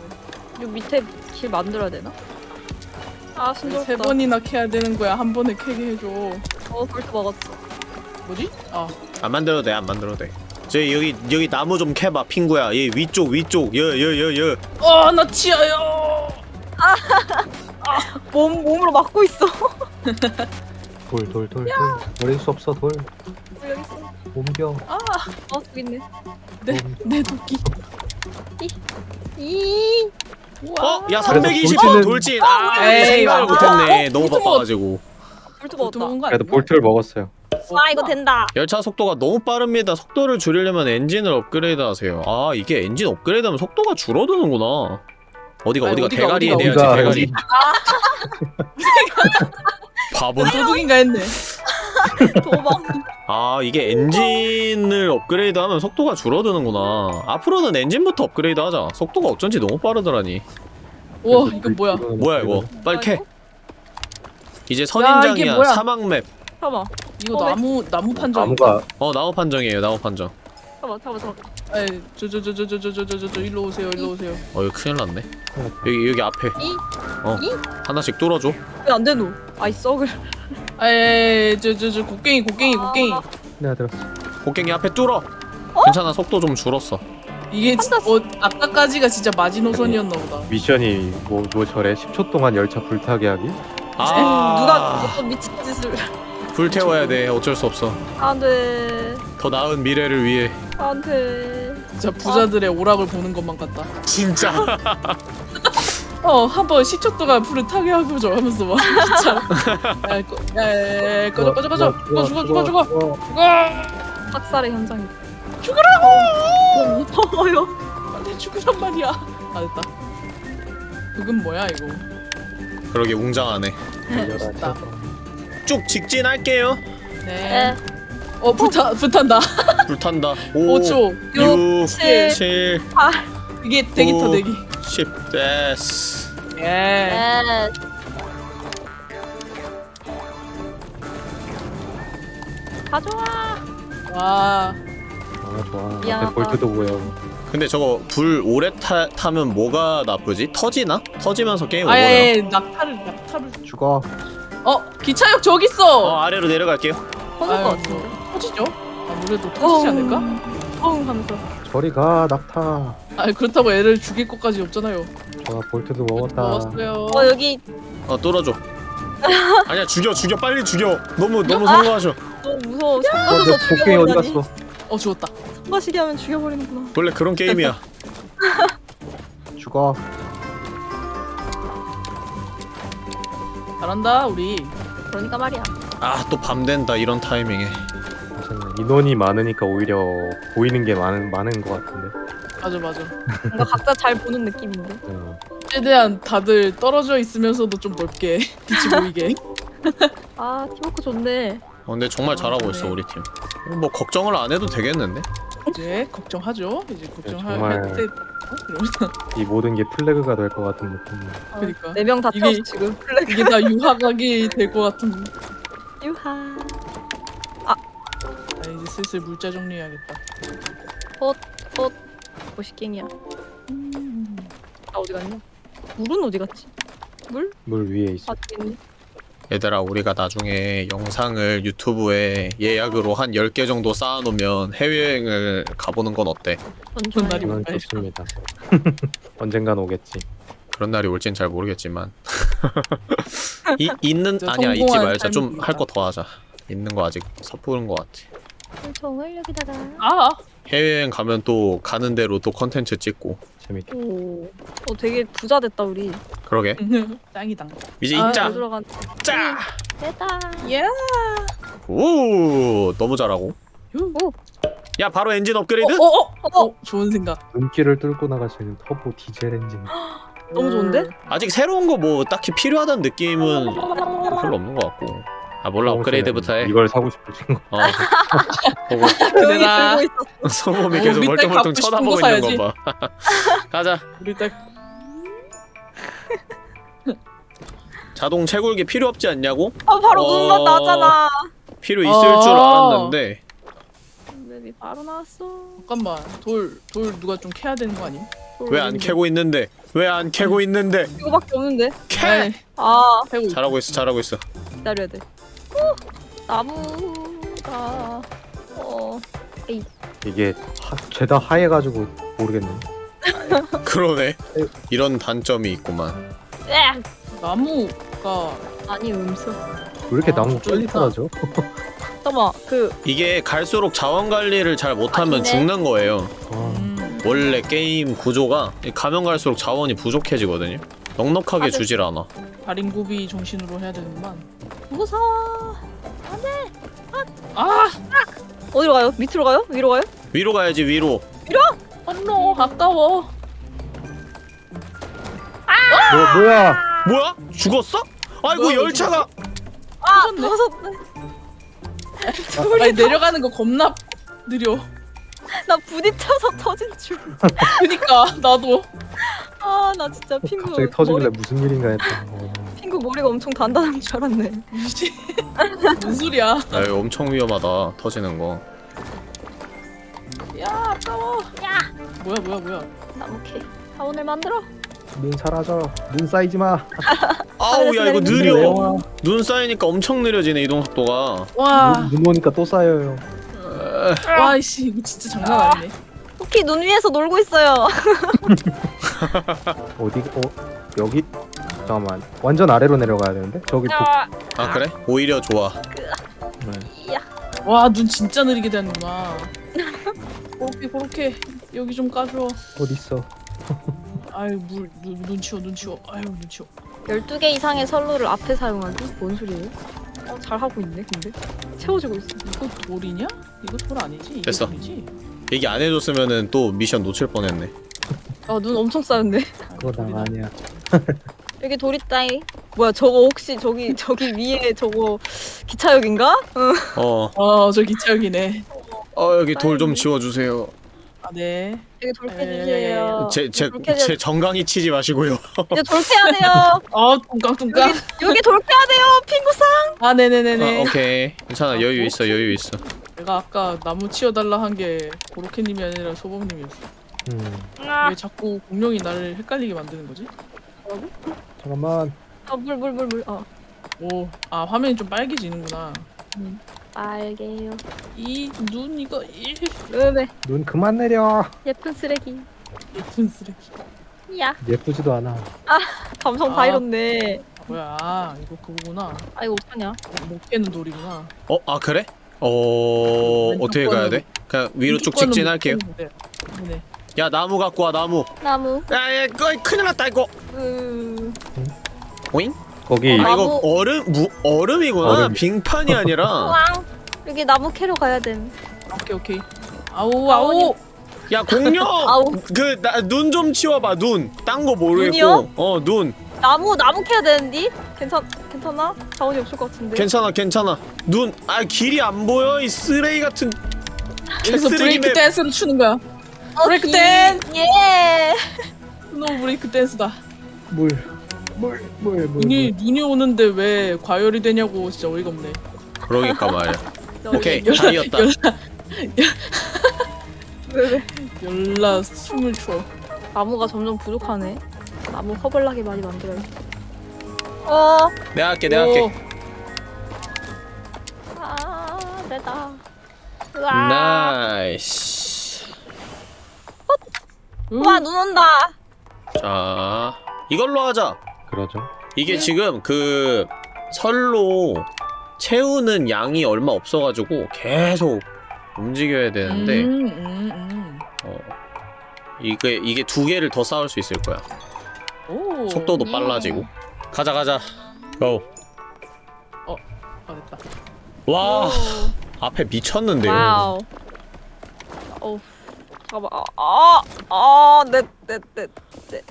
네. 요 밑에 길 만들어야 되나? 아세 순조롭다. 번이나 캐야 되는 거야 한 번에 캐게 해줘 어 볼트 먹었어. 뭐지? 아 안 만들어도 돼, 안 만들어도 돼. 저 여기 여기 나무 좀 캐봐, 핑구야. 얘 위쪽 위쪽. 여여여 여. 어, 나 치아요. 몸 몸으로 막고 있어. 돌 돌 돌 돌. 버릴 수 없어 돌. 여기 있어. 옮겨. 어 저기 있네. 내, 내 도끼. 이 어? 야 그래도 320회 돌진은- 돌진. 아, 에이, 생각을 아, 못했네. 어? 너무 바빠가지고. 볼트 먹었다. 그래도? 볼트를 먹었어요. 아 이거 된다. 열차 속도가 너무 빠릅니다. 속도를 줄이려면 엔진을 업그레이드 하세요. 아 이게 엔진 업그레이드 하면 속도가 줄어드는구나. 어디가 아니, 어디가 어디가, 대가리에 어디가, 대가리. 바보. 도둑인가 했네. 도망. 아 이게 엔진을 업그레이드하면 속도가 줄어드는구나. 앞으로는 엔진부터 업그레이드하자. 속도가 어쩐지 너무 빠르더라니. 우와, 이거 뭐야? 뭐야 이거? 빨리 캐. 이제 선인장이야? 사막맵 잠깐만 이거 어, 왜? 나무 나무 판정. 나무가 어 나무 판정이에요 나무 판정 잠깐만 잠깐만 잠깐만 에이 저저 저저저저저저저 일로 오세요 일로 오세요. 어 이거 큰일 났네 여기 여기 앞에 이? 어 이? 하나씩 뚫어줘 왜 안 되노 아이 썩을 에이 저저 저 곡괭이 곡괭이 곡괭이. 내가 들었어. 곡괭이 앞에 뚫어 괜찮아 속도 좀 줄었어 이게 지- 어 아까까지가 진짜 마지노선이었나 보다. 미션이 뭐, 뭐 저래 10초 동안 열차 불타게 하기? 아 누가 미친 짓을 불태워야 돼 어쩔 수 없어 안돼 더 나은 미래를 위해 안돼 진짜 부자들의 오락을 보는 것만 같다. 진짜 어 한번 10초 동안 불을 타게 하고죠 하면서 막 진짜. 야, 꺼, 야, 야, 야, 꺼져 꺼져 꺼져. 죽어 죽어 죽어 죽어. 죽어. 학살의 현장이다 죽으라고. 무서워요 안돼 죽으란 말이야. 아 됐다. 그건 뭐야 이거? 그러게 웅장하네 멋있다. 쭉 직진할게요 네. 어 불타 불탄다. 불탄다 5 5초. 6 칠, 7 이게 대기 타 오. 대기. 10 됐어 예. 네. 가져와 와. 아 좋아. 미안하다. 볼트도 보여. 근데 저거 불 오래 타, 타면 뭐가 나쁘지? 터지나? 터지면서 게임 오버나? 아예 낙타를 낙타를. 죽어. 어 기차역 저기 있어. 어 아래로 내려갈게요 터질 것 같은데 뭐, 터지죠? 아무래도 터지지 않을까? 어흥 하면서 저리 가 낙타. 아 그렇다고 애를 죽일 것까지 없잖아요. 좋아 볼트도 먹었다. 먹었어요. 어 여기 어 뚫어줘 아니야 죽여 죽여 빨리 죽여 너무 너무 성공하셔 너무 무서워 어, 참가서 내 곡괭이 어디 죽여버리다니 갔어? 어 죽었다. 참가시게 하면 죽여버리는구나 원래 그런 게임이야 죽어. 잘한다 우리. 그러니까 말이야 아 또 밤 된다 이런 타이밍에. 인원이 많으니까 오히려 보이는 게 많은 많은 것 같은데. 맞아 맞아. 뭔가 각자 잘 보는 느낌인데 어. 최대한 다들 떨어져 있으면서도 좀 넓게 빛이 보이게. 아 팀워크 좋네 어, 근데 정말 잘하고 있어 우리 팀. 어, 뭐 걱정을 안 해도 되겠는데? 이제 걱정하죠. 이제 걱정할 정말. 때. 어? 이러면서 이 모든 게 플래그가 될 것 같은 느낌. 그러니까 네 명다 이게- 태웠어 지금 플래그 이게 다 유화각이 될 것 같은. 유하 아 이제 슬슬 물자 정리해야겠다. 보시갱이야 나 어디 갔냐 물은 어디 갔지 물? 물 위에 있어. 아 있네 얘들아 우리가 나중에 영상을 유튜브에 예약으로 한 10개 정도 쌓아놓으면 해외여행을 가보는 건 어때? 좋아요 날이 올까요? 좋습니다. 언젠간 오겠지. 그런 날이 올진 잘 모르겠지만 이, 있는 아니야 잊지 말자 좀. 할 거 더 하자 있는 거 아직 섣부른 거 같아 총을 여기다가 아 해외여행 가면 또 가는 대로 또 컨텐츠 찍고 재밌게. 오, 어 되게 부자 됐다 우리 그러게 짱이다. 이제 아, 입자 잘 들어간 짜! 됐다 예. 오 너무 잘하고 오. 야 바로 엔진 업그레이드? 어, 어, 어, 어, 좋은 생각. 눈길을 뚫고 나갈 수 있는 터보 디젤 엔진. 너무 좋은데? 아직 새로운 거 뭐 딱히 필요하다는 느낌은 별로 없는 것 같고 아 몰라 업그레이드부터 해 이걸 사고 싶을 친구. 어. 보고 있어 소범이 어, 계속 우리 딸 멀뚱멀뚱 갖고 싶은 쳐다보고 거 있는 거 봐. 가자. 우리 딱 자동 채굴기 필요 없지 않냐고? 아 바로 어. 눈만 나잖아 필요 있을 어. 줄 알았는데 맵이 바로 나왔어 잠깐만 돌 돌 누가 좀 캐야 되는 거 아님? 왜안 캐고 있는데? 왜 안 캐고 있는데? 이거밖에 없는데 캐! 아 잘하고 있어, 잘하고 있어. 기다려야 돼 어, 나무가 어 이게 하, 죄다 하얘가지고 모르겠네. 그러네. 이런 단점이 있구만. 으악! 나무가 아니 음수 왜 이렇게 아, 나무. 떨어져? 잠깐만 그 이게 갈수록 자원 관리를 잘 못하면 아니네. 죽는 거예요. 아, 음, 원래 게임 구조가 가면 갈수록 자원이 부족해지거든요. 넉넉하게 아, 네. 주질 않아. 다림고비 정신으로 해야 되는구만. 무서워 아, 어디로 가요? 밑으로 가요? 위로 가요? 위로 가야지 위로. 언노 아까워. 뭐 뭐야? 뭐야? 죽었어? 아이고 뭐야, 열차가 아 터졌네. 터졌네 아니 내려가는 거 겁나 느려. 나 부딪혀서 터진 그니까 나도. 줄아 나 진짜 핑구 갑자기 터지길래 머리, 무슨 일인가 했다. 어. 핑구 머리가 엄청 단단한 줄 알았네. 뭐지? 무슨 소리야? 야 이거 엄청 위험하다 터지는 거 야 아까워. 야 뭐야 뭐야 뭐야? 나무 캐 사원을 만들어. 눈 사라져. 눈 쌓이지 마. 아우 야 이거 눈 느려. 눈 쌓이니까 엄청 느려지네 이동 속도가 와. 눈, 눈 오니까 또 쌓여요. 와 이씨 이거 진짜 장난 아니네. 쿠키 눈 위에서 놀고 있어요. 어디 어 여기 잠깐만 완전 아래로 내려가야 되는데 저기 북 아, 아 그래? 오히려 좋아 네. 와눈 진짜 느리게 되는구나. 그렇게 그렇게 여기 좀 까줘. 어디 있어? 아유 물눈 치워 눈 치워. 아유 눈 치워. 12개 이상의 선로를 앞에 사용하기? 뭔 소리예요? 어, 잘하고 있네, 근데. 채워지고 있어. 이거 돌이냐? 이거 돌 아니지? 됐어. 돌이지? 얘기 안 해줬으면은 또 미션 놓칠 뻔했네 아, 눈 엄청 쌓였네. 아, 그거 나 돌이다. 아니야. 여기 돌 있다이. 뭐야, 저거 혹시 저기, 저기 위에 저거 기차역인가? 응. 어, 어, 저 기차역이네. 어 여기 돌 좀 지워주세요 아, 네. 여기 돌 에, 캐주세요. 제, 제, 제 정강이 치지 마시고요 이제 돌 캐야 돼요. 아, 뚱깡뚱깡. 여기 돌 캐야 돼요, 핑구상. 아, 네네네네. 아, 오케이 괜찮아 여유 있어 여유 있어 내가 아까 나무 치워달라 한 게 고로케님이 아니라 소범님이었어. 음 왜 자꾸 공룡이 나를 헷갈리게 만드는 거지? 잠깐만. 아, 물, 물, 물, 물. 어. 오, 아 화면이 좀 빨개지는구나. 빨개요. 이 눈 이거 이 왜, 눈 그만 내려. 예쁜 쓰레기. 예쁜 쓰레기. 야 예쁘지도 않아. 감성 다 아. 잃었네. 아, 뭐야? 아, 이거 그거구나. 아, 이거 어떡하냐? 못 깨는 돌이구나. 어? 아 그래? 어... 어떻게 가야 돼? 그냥 위로 쭉 직진할게요. 네네. 야 나무 갖고 와 나무 나무. 야야 이거 큰일 났다 이거 으... 오잉? 거기 아 나무. 이거 얼음 무, 얼음이구나 얼음. 빙판이 아니라 왕. 여기 나무 캐러 가야 됨. 오케이 오케이. 아우 아우. 야 공룡! 아우. 그눈좀 치워봐 눈 딴 거 모르겠고 눈이요? 어 눈 나무 나무 캐야 되는디? 괜찮 괜찮나? 자원이 없을 것 같은데. 괜찮아 괜찮아 눈 아 길이 안 보여 이 쓰레기 같은 개쓰레기 브레이크 map. 댄스를 추는 거야. 어, 브레이크 기- 댄스. 예. snow 브레이크 댄스다. 물. 물. 물. 물. 눈이 눈이 오는데 왜 과열이 되냐고 진짜 어이가 없네. 그러니까 말이야 오케이 열- 다 이었다 열- 왜 왜? 열나 숨을 추어. 나무가 점점 부족하네. 나무 허벌나게 많이 만들어야 어. 내가 할게 내가 할게 아 내다. 으아. nice 음, 와, 눈 온다. 자 이걸로 하자 그러죠. 이게 지금 그 설로 채우는 양이 얼마 없어가지고 계속 움직여야 되는데 음, 음, 음. 어, 이게 이게 두 개를 더 쌓을 수 있을 거야 오. 속도도 음. 빨라지고 가자 가자 go아 됐다. 와 앞에 미쳤는데요 wow. 어우. 잠깐만. 아, 아, 아, 네, 네, 네, 네.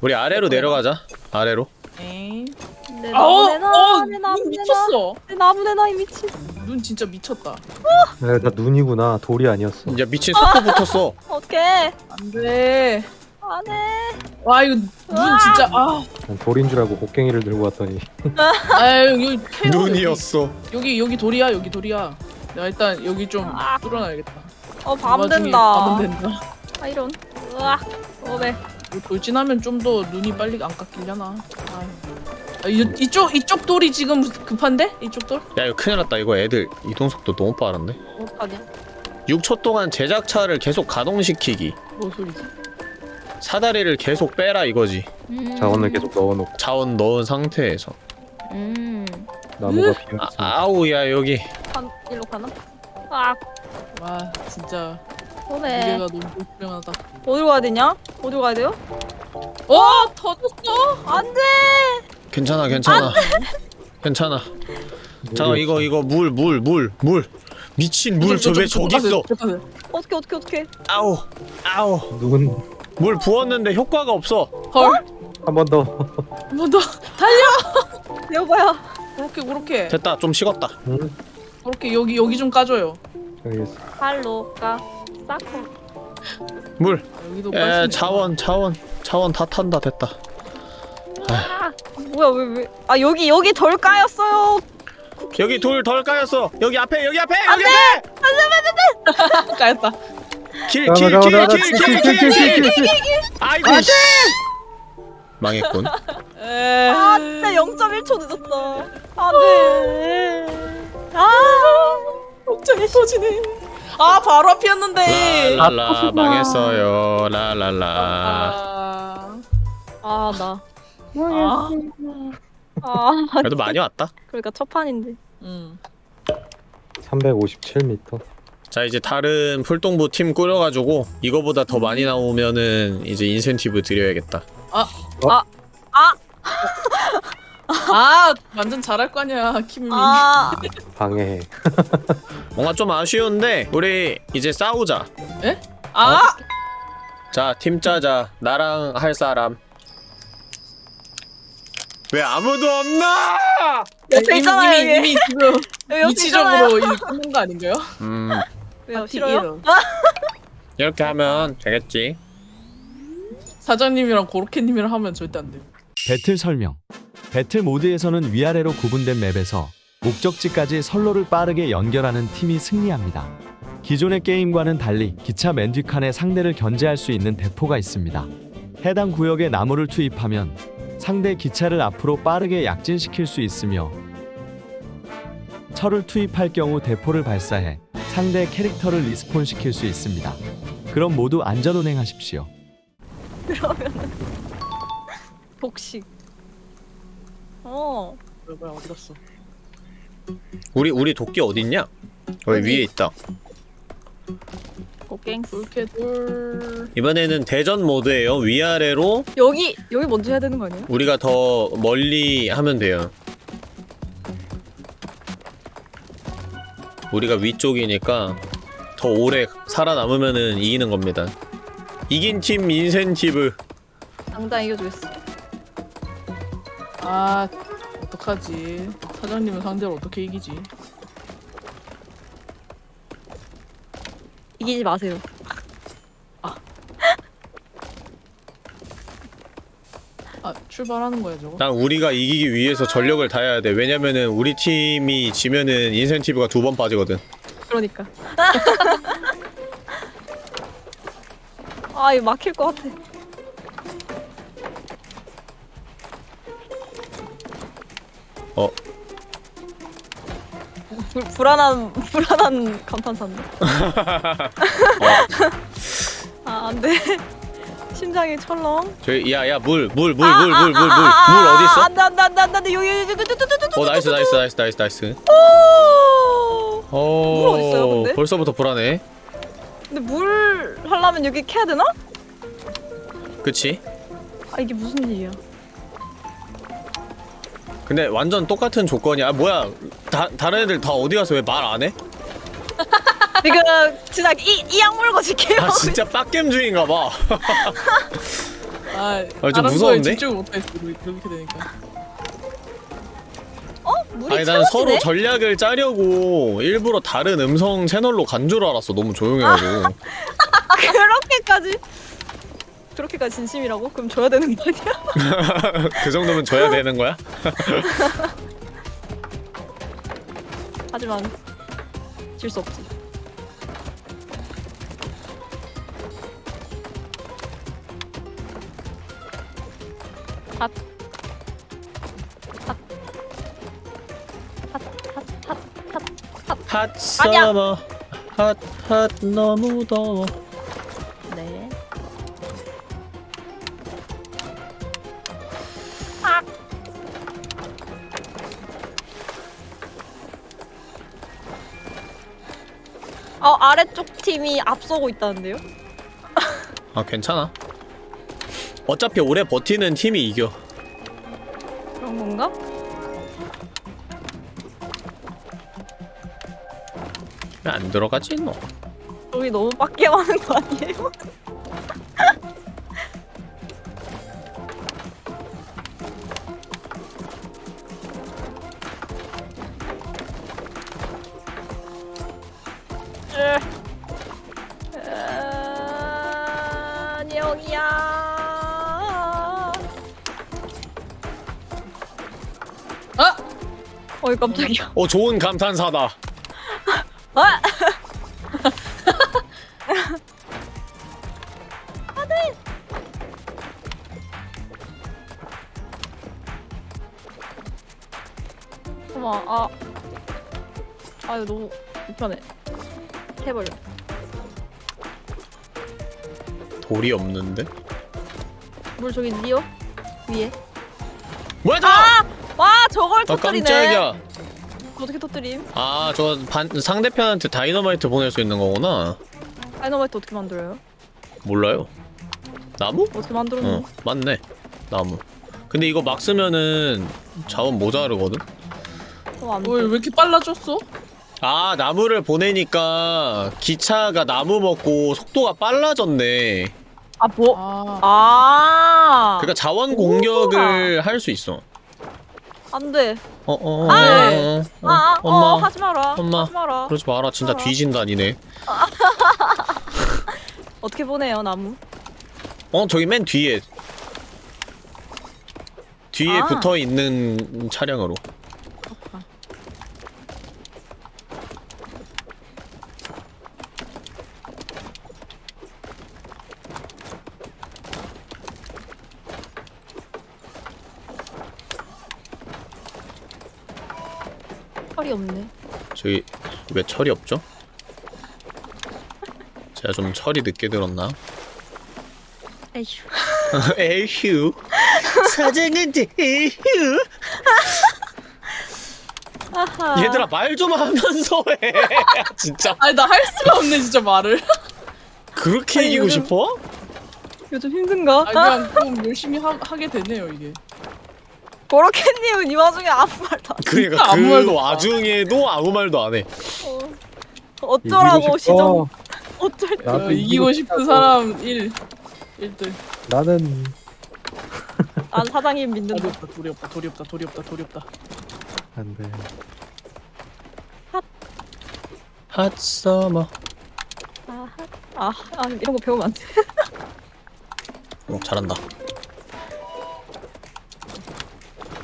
우리 아래로 내려가자 아래로 엥. 내 나무 어, 내 미쳤어. 내 나무 내놔 이 미친. 눈 진짜 미쳤다. 네, 나 눈이구나. 돌이 아니었어. 야 미친 속도 붙었어 어떡해? 안돼. 안 해. 와 이거 눈 으아. 진짜 아. 난 돌인 줄 알고 곡괭이를 들고 왔더니 아유 여기 눈이었어 여기 여기 돌이야 여기 돌이야. 내가 일단 여기 좀 아. 뚫어놔야겠다. 어, 그밤 된다. 밤은 된다. 아, 이런. 으악. 어메. 이거 돌진하면 좀 더 눈이 빨리 안 깎이려나. 아유. 아, 이, 이쪽 이쪽 돌이 지금 급한데? 이쪽 돌? 야 이거 큰일 났다 이거 애들 이동 속도 너무 빠른데 어떡하냐? 6초 동안 제작차를 계속 가동시키기 뭐 소리지? 사다리를 계속 빼라 이거지 음. 자원을 계속 넣어놓고 자원 넣은 상태에서 음. 나무가 아, 비었지. 아우 야 여기 한, 일로 가나? 아, 와 진짜 오메. 무게가 너무 불평하다. 어디로 가야 되냐? 어디로 가야 돼요? 어 터졌어? 안 돼! 괜찮아 괜찮아 괜찮아 잠깐 이거 이거 물 물 물 물 미친 물 저 왜 저기 있어 어떻게, 어떻게, 어떻게. 아우 아우 눈. 물 부었는데 효과가 없어 헐. 한 번 더. 한 번 더. 달려. 여보야. 그렇게 그렇게 됐다 좀 식었다 응? 그렇게 여기 여기 좀 까줘요. 여기 있어. 발로 가. 쌓고. 물 아, 빨리 자원 자원 자원 다 탄다 됐다 아, 뭐야 왜 왜? 아 여기 여기 덜 까였어요. 여기 돌 덜 까였어 여기 앞에 여기 앞에 여기 앞에 까였다. 킬 킬 킬 킬 킬 킬 킬 아이고 씨 망했군 에. 아 진짜 0.1초 늦었다. 안돼. 아. 갑자기 터지네. 아 바로 앞이었는데. 라라라 망했어요 라라라 아. 아 나. 아. 아 그래도 많이 왔다 그러니까 첫 판인데. 음. 357m. 자 이제 다른 풀동부 팀 꾸려가지고 이거보다 더 많이 나오면은 이제 인센티브 드려야겠다 아 완전 잘할 거 아니야 키미미. 아 방해해. 뭔가 좀 아쉬운데 우리 이제 싸우자 아. 자팀 짜자 나랑 할 사람 왜 아무도 없나 옆에 이미- 있잖아요 이미. 이미 지금. 위치적으로 끊는 거 아닌가요? 음 왜요 아, 싫어요? 이렇게 하면 되겠지 사장님이랑 고로케님이랑 하면 절대 안 돼. 배틀 설명. 배틀 모드에서는 위아래로 구분된 맵에서 목적지까지 선로를 빠르게 연결하는 팀이 승리합니다. 기존의 게임과는 달리 기차 맨 뒷칸에 상대를 견제할 수 있는 대포가 있습니다. 해당 구역에 나무를 투입하면 상대 기차를 앞으로 빠르게 약진시킬 수 있으며 철을 투입할 경우 대포를 발사해 상대 캐릭터를 respawn 시킬 수 있습니다. 그럼 모두 안전 운행하십시오. 복식. 어. 뭐야 뭐야 어디 갔어? 우리 우리 도끼 어딨냐 여기 위에 있다. 이번에는 대전 모드예요 위아래로 여기 여기 먼저 해야 되는 거 아니에요? 우리가 더 멀리 하면 돼요 우리가 위쪽이니까 더 오래 살아남으면은 이기는 겁니다 이긴 팀 인센티브 당장 이겨주겠어. 아 어떡하지? 사장님은 상대로 어떻게 이기지? 이기지 마세요. 아 출발하는 거야 저거? 난 우리가 이기기 위해서 전력을 다해야 돼 왜냐면은 우리 팀이 지면은 인센티브가 두 번 빠지거든 그러니까. 아 이거 막힐 것 같아. 어 불, 불안한 불안한 감탄사인데. 아 안돼. 심장이 철렁. 저기 야야 물 물 물 물 물 물 물 물 어디 있어? 안돼 안돼 안돼 안돼 여기 여기 여기 여기 어 nice nice nice nice nice 어 물 어딨어요, 근데? 벌써부터 불안해 근데 물 하려면 여기 캐야 되나? 그치? 아 이게 무슨 일이야? 근데 완전 똑같은 조건이야 아 뭐야 다, 다른 애들 다 어디 가서 왜 말 안 해? 지금 진짜 이이 약물고 지켜요. 아 진짜 빡겜주의인가 봐 아, 좀 거에 무서운데? 집중을 못했어 그렇게 되니까. 어? 물이 아니 난 서로 채워지네? 전략을 짜려고 일부러 다른 음성 채널로 간 줄 알았어 너무 조용해가지고 그렇게까지 그렇게까지 진심이라고? 그럼 줘야 되는 거 아니야? 그 정도면 줘야 되는 거야? 하지만 질 수 없지. 핫, 핫. 핫. 서머 핫 핫 너무 더워 네. 어 아래쪽 팀이 앞서고 있다는데요? 아 괜찮아 어차피 오래 버티는 팀이 이겨 그런 건가? 안 들어가지 너 여기 너무 빡겜하는 거 아니에요? 여기야. 어이 깜짝이야. 어 좋은 감탄사다 아! 너무 불편해. 해버려. 돌이 없는데? 물 저기 있니요? 위에. 뭐야 저! 와 저걸 아 터뜨리네. 깜짝이야 어떻게 터뜨림? 아저 상대편한테 다이너마이트 보낼 수 있는 거구나 다이너마이트 어떻게 만들어요? 몰라요 나무? 어떻게 만들었니? 어 맞네 나무 근데 이거 막 쓰면은 자원 모자르거든? 어, 안 왜, 왜 돼. 이렇게 빨라졌어? 아 나무를 보내니까 기차가 나무 먹고 속도가 빨라졌네 아 뭐? 아, 아. 그러니까 자원 공격을 할 수 있어 안 돼. 어어 어, 아, 어, 어, 아, 아, 엄마 어, 하지 마라. 엄마. 하지 마라. 그러지 마라 진짜 알아. 뒤진다 니네 어떻게 보내요 나무? 어 저기 맨 뒤에 뒤에 아. 붙어 있는 차량으로 없네. 저기 왜 철이 없죠? 제가 좀 철이 늦게 들었나? 에휴. 에휴 사장한테 에휴 아하. 얘들아 말 좀 하면서 해 진짜 아니 나 할 수가 없네 진짜 말을. 그렇게 아니, 이기고 요즘- 싶어? 요즘 힘든가? 아니 그냥 좀 열심히 하, 하게 되네요 이게. 보로캣님은 이 와중에 아무 말도 안 그러니까 아무 그 말도. 와중에도 아무 말도 안해 어. 어쩌라고 이기고 시정. 어쩔 때. 나도 어, 이기고 싶은 사람 1 1등. 나는 난 사장님 믿는다. 돌이 없다 돌이 없다 돌이 없다 돌이 없다 돌이 없다. 안돼. 핫 서머 아, 아, 아 이런 거 배우면 안 돼. 오 잘한다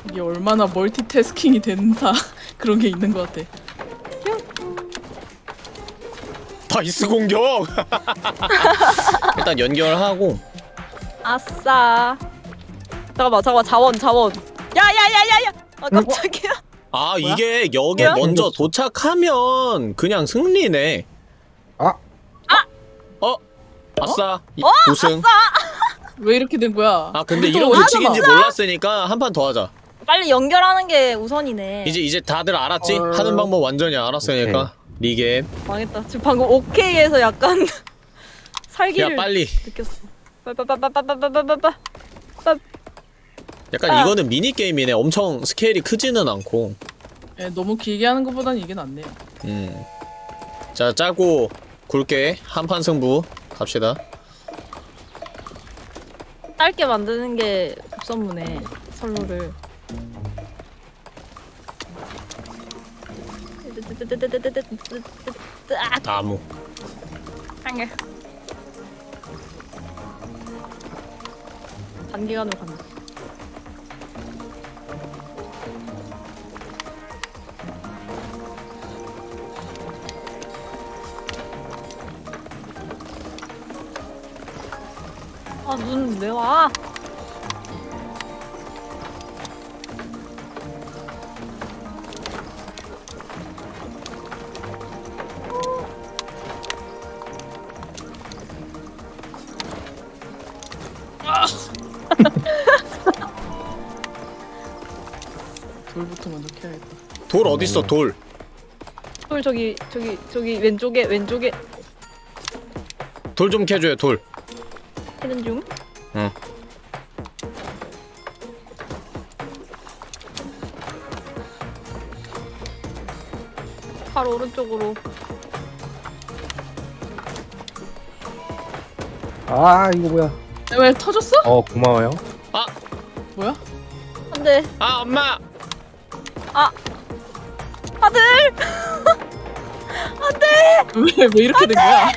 이게 얼마나 멀티태스킹이 된다 그런 게 있는 것 같아. 다이스 공격 일단 연결하고 아싸. 잠깐만, 잠깐만, 자원, 자원. 야야야야야. 아 깜짝이야. 아 이게 역에 뭐야? 먼저 도착하면 그냥 승리네 아! 어? 아싸 이- 어? 우승 왜 이렇게 된 거야? 아 근데 또 이런 규칙인지 봐? 몰랐으니까 한 판 더 하자 빨리 연결하는 게 우선이네. 이제 이제 다들 알았지? 어. 하는 방법 완전히 알았으니까 리게 망했다. 지금 방금 오케이에서 약간 야 살기를 빨리 느꼈어. 빠빠빠빠빠빠빠빠빠. 약간 아. 이거는 미니 게임이네 엄청 스케일이 크지는 않고 예, 너무 길게 하는 것보다는 이게 낫네요. 음. 자 짜고 굵게 한판 승부 갑시다 짧게 만드는 게 급선무네. 선로를. 아, 나무 한개 단기간으로 간다. 아, 눈 왜 와? 돌 어딨어 돌 돌 저기 저기 저기 왼쪽에 왼쪽에 돌 좀 캐줘요 돌 있는 중. 응. 바로 오른쪽으로. 아 이거 뭐야? 왜 터졌어? 어 고마워요. 뭐야? 안돼 아 엄마 아 왜, 왜 이렇게 된 거야?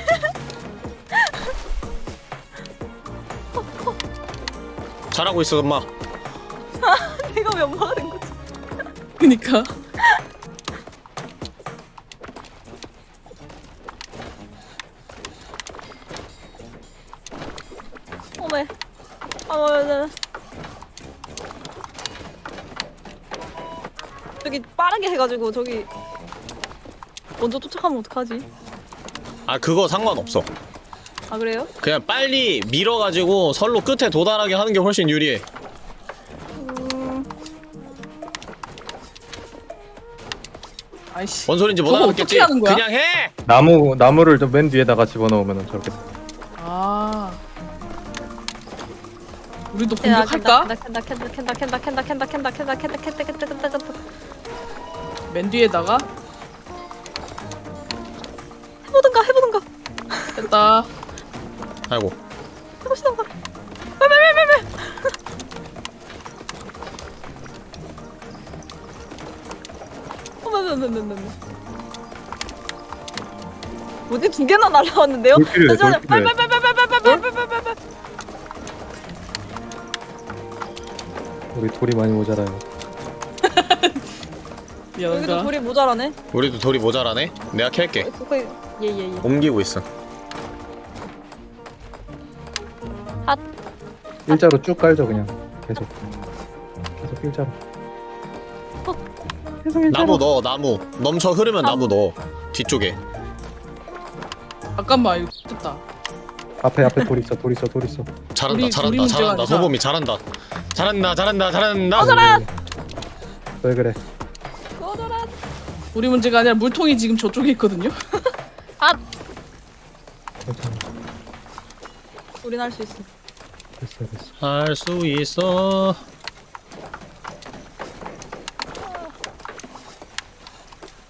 잘하고 있어 엄마 이거 몇 번인 거지? 그니까 어메. 아, 네, 네. 저기 빠르게 해가지고 저기 먼저 쫓아가면 어떡하지? 아 그거 상관없어 아 그래요? 그냥 빨리 밀어가지고 선로 끝에 도달하게 하는 게 훨씬 유리해 음, 아이씨. 뭔 소린지 못 저거 알아듣겠지? 어떻게 하는 거야? 그냥 해! 나무 나무를 좀맨 뒤에다가 집어넣으면 저렇게 아. 우리도 공격할까? 캔다 캔다 캔다 캔다 캔다 캔다 캔다 캔다 캔다 캔다 캔다 캔다 캔다 캔다 맨 뒤에다가 됐다. 아이고 해보시던가 빨빨빨빨빨 어머머머머머 뭐지 두 개나 날라왔는데요? 돌 잠시만요. 빨빨빨빨빨빨빨빨빨빨빨 우리 돌이 많이 모자라요. 여기도 미안하다. 돌이 모자라네 우리도 돌이 모자라네? 내가 캘게 거기 예예예 옮기고 있어 일자로 쭉 깔죠 그냥 계속 계속 일자로. 계속 일자로. 나무 넣어 나무 넘쳐 흐르면 나무 넣어 뒤쪽에 잠깐만 이거 됐다. 앞에 앞에 돌 있어 돌 있어 돌 있어. 잘한다 우리- 잘한다 우리 문제가 잘한다 아니라. 소범이 잘한다 잘한다 잘한다 잘한다 왜 그래? 꺼져라 우리 문제가 아니라 물통이 지금 저쪽에 있거든요. 괜찮아. 우린 할 수 있어 됐어 됐어. 할 수 있어.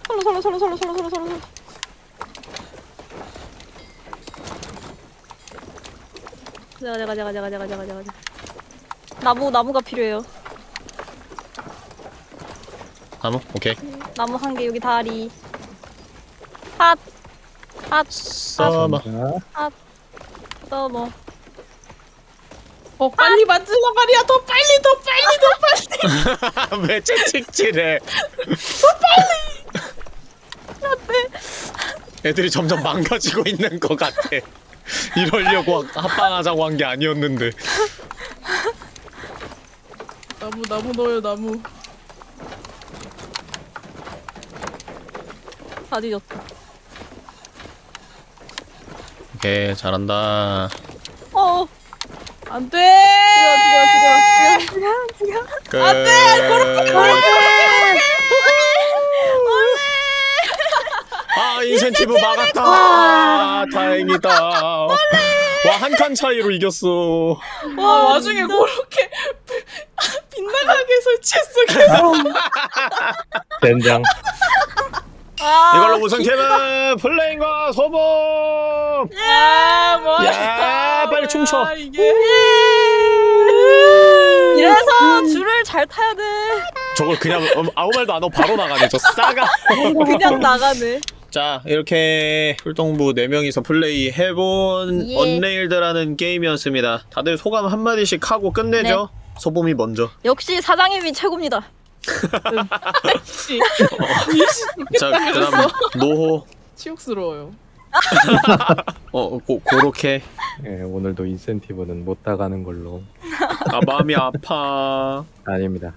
설로 설로 설로 설로 설로 설로 설로 가자 가자 가자 가자 가자 가자 가자 나무 나무가 필요해요. 나무? 오케이. 나무 한 개 여기 다리. 핫핫. 써머 핫. 써머 어 빨리 만들란 말이야. 더 빨리 더 빨리 더 빨리. 왜 채찍질해? 애들이 점점 망가지고 있는 것 같아. 이러려고 합방하자고 한 게 아니었는데. 나무 나무 넣어요 나무. 다 뒤졌다. 오케이 잘한다 안돼. 어 죽여 죽여 죽여 죽여 죽여 끝 안돼 아 인센티브 막았다 아, 다행이다 와 한 칸 차이로 이겼어 와 와중에 그렇게 빗나가게 설치했어. 된장. 아, 이걸로 우선 캠은 플레인과 소범 야 뭐. 야, 빨리 춤춰. 아, 이게. 이래서 줄을 잘 타야 돼. 저걸 그냥 음, 아무 말도 안 하고 바로 나가네 저 싸가. 그냥 나가네. 자 이렇게 풀동부 4명이서 플레이 해본 예. 언레일드라는 게임이었습니다. 다들 소감 한마디씩 하고 끝내죠? 소범이 먼저. 역시 사장님이 최고입니다 씨. 자 그다음 노호 치욕스러워요. 어 고, 고렇게 예, 오늘도 인센티브는 못 따가는 걸로. 아 마음이 아파 아닙니다.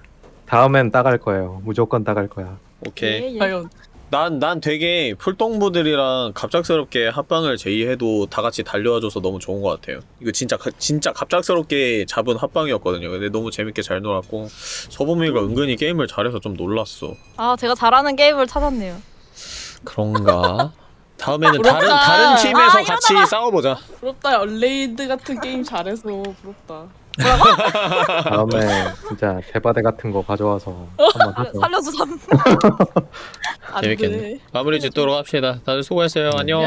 다음엔 따갈 거예요. 무조건 따갈 거야. 오케이 예, 예. 과연 난, 난 되게 풀동부들이랑 갑작스럽게 합방을 제의해도 다 같이 달려와줘서 너무 좋은 것 같아요. 이거 진짜, 가- 진짜 갑작스럽게 잡은 합방이었거든요. 근데 너무 재밌게 잘 놀았고, 서범이가 은근히 게임을 잘해서 좀 놀랐어. 아 제가 잘하는 게임을 찾았네요 그런가? 다음에는 다른, 부럽다. 다른 팀에서 아, 같이 싸워보자. 부럽다. 얼레이드 같은 게임 잘해서 부럽다. 다음에 진짜 대바대 같은 거 가져와서 한번 하자. 살려서 삼. 재밌겠네. 마무리 짓도록 합시다. 다들 수고했어요. 안녕.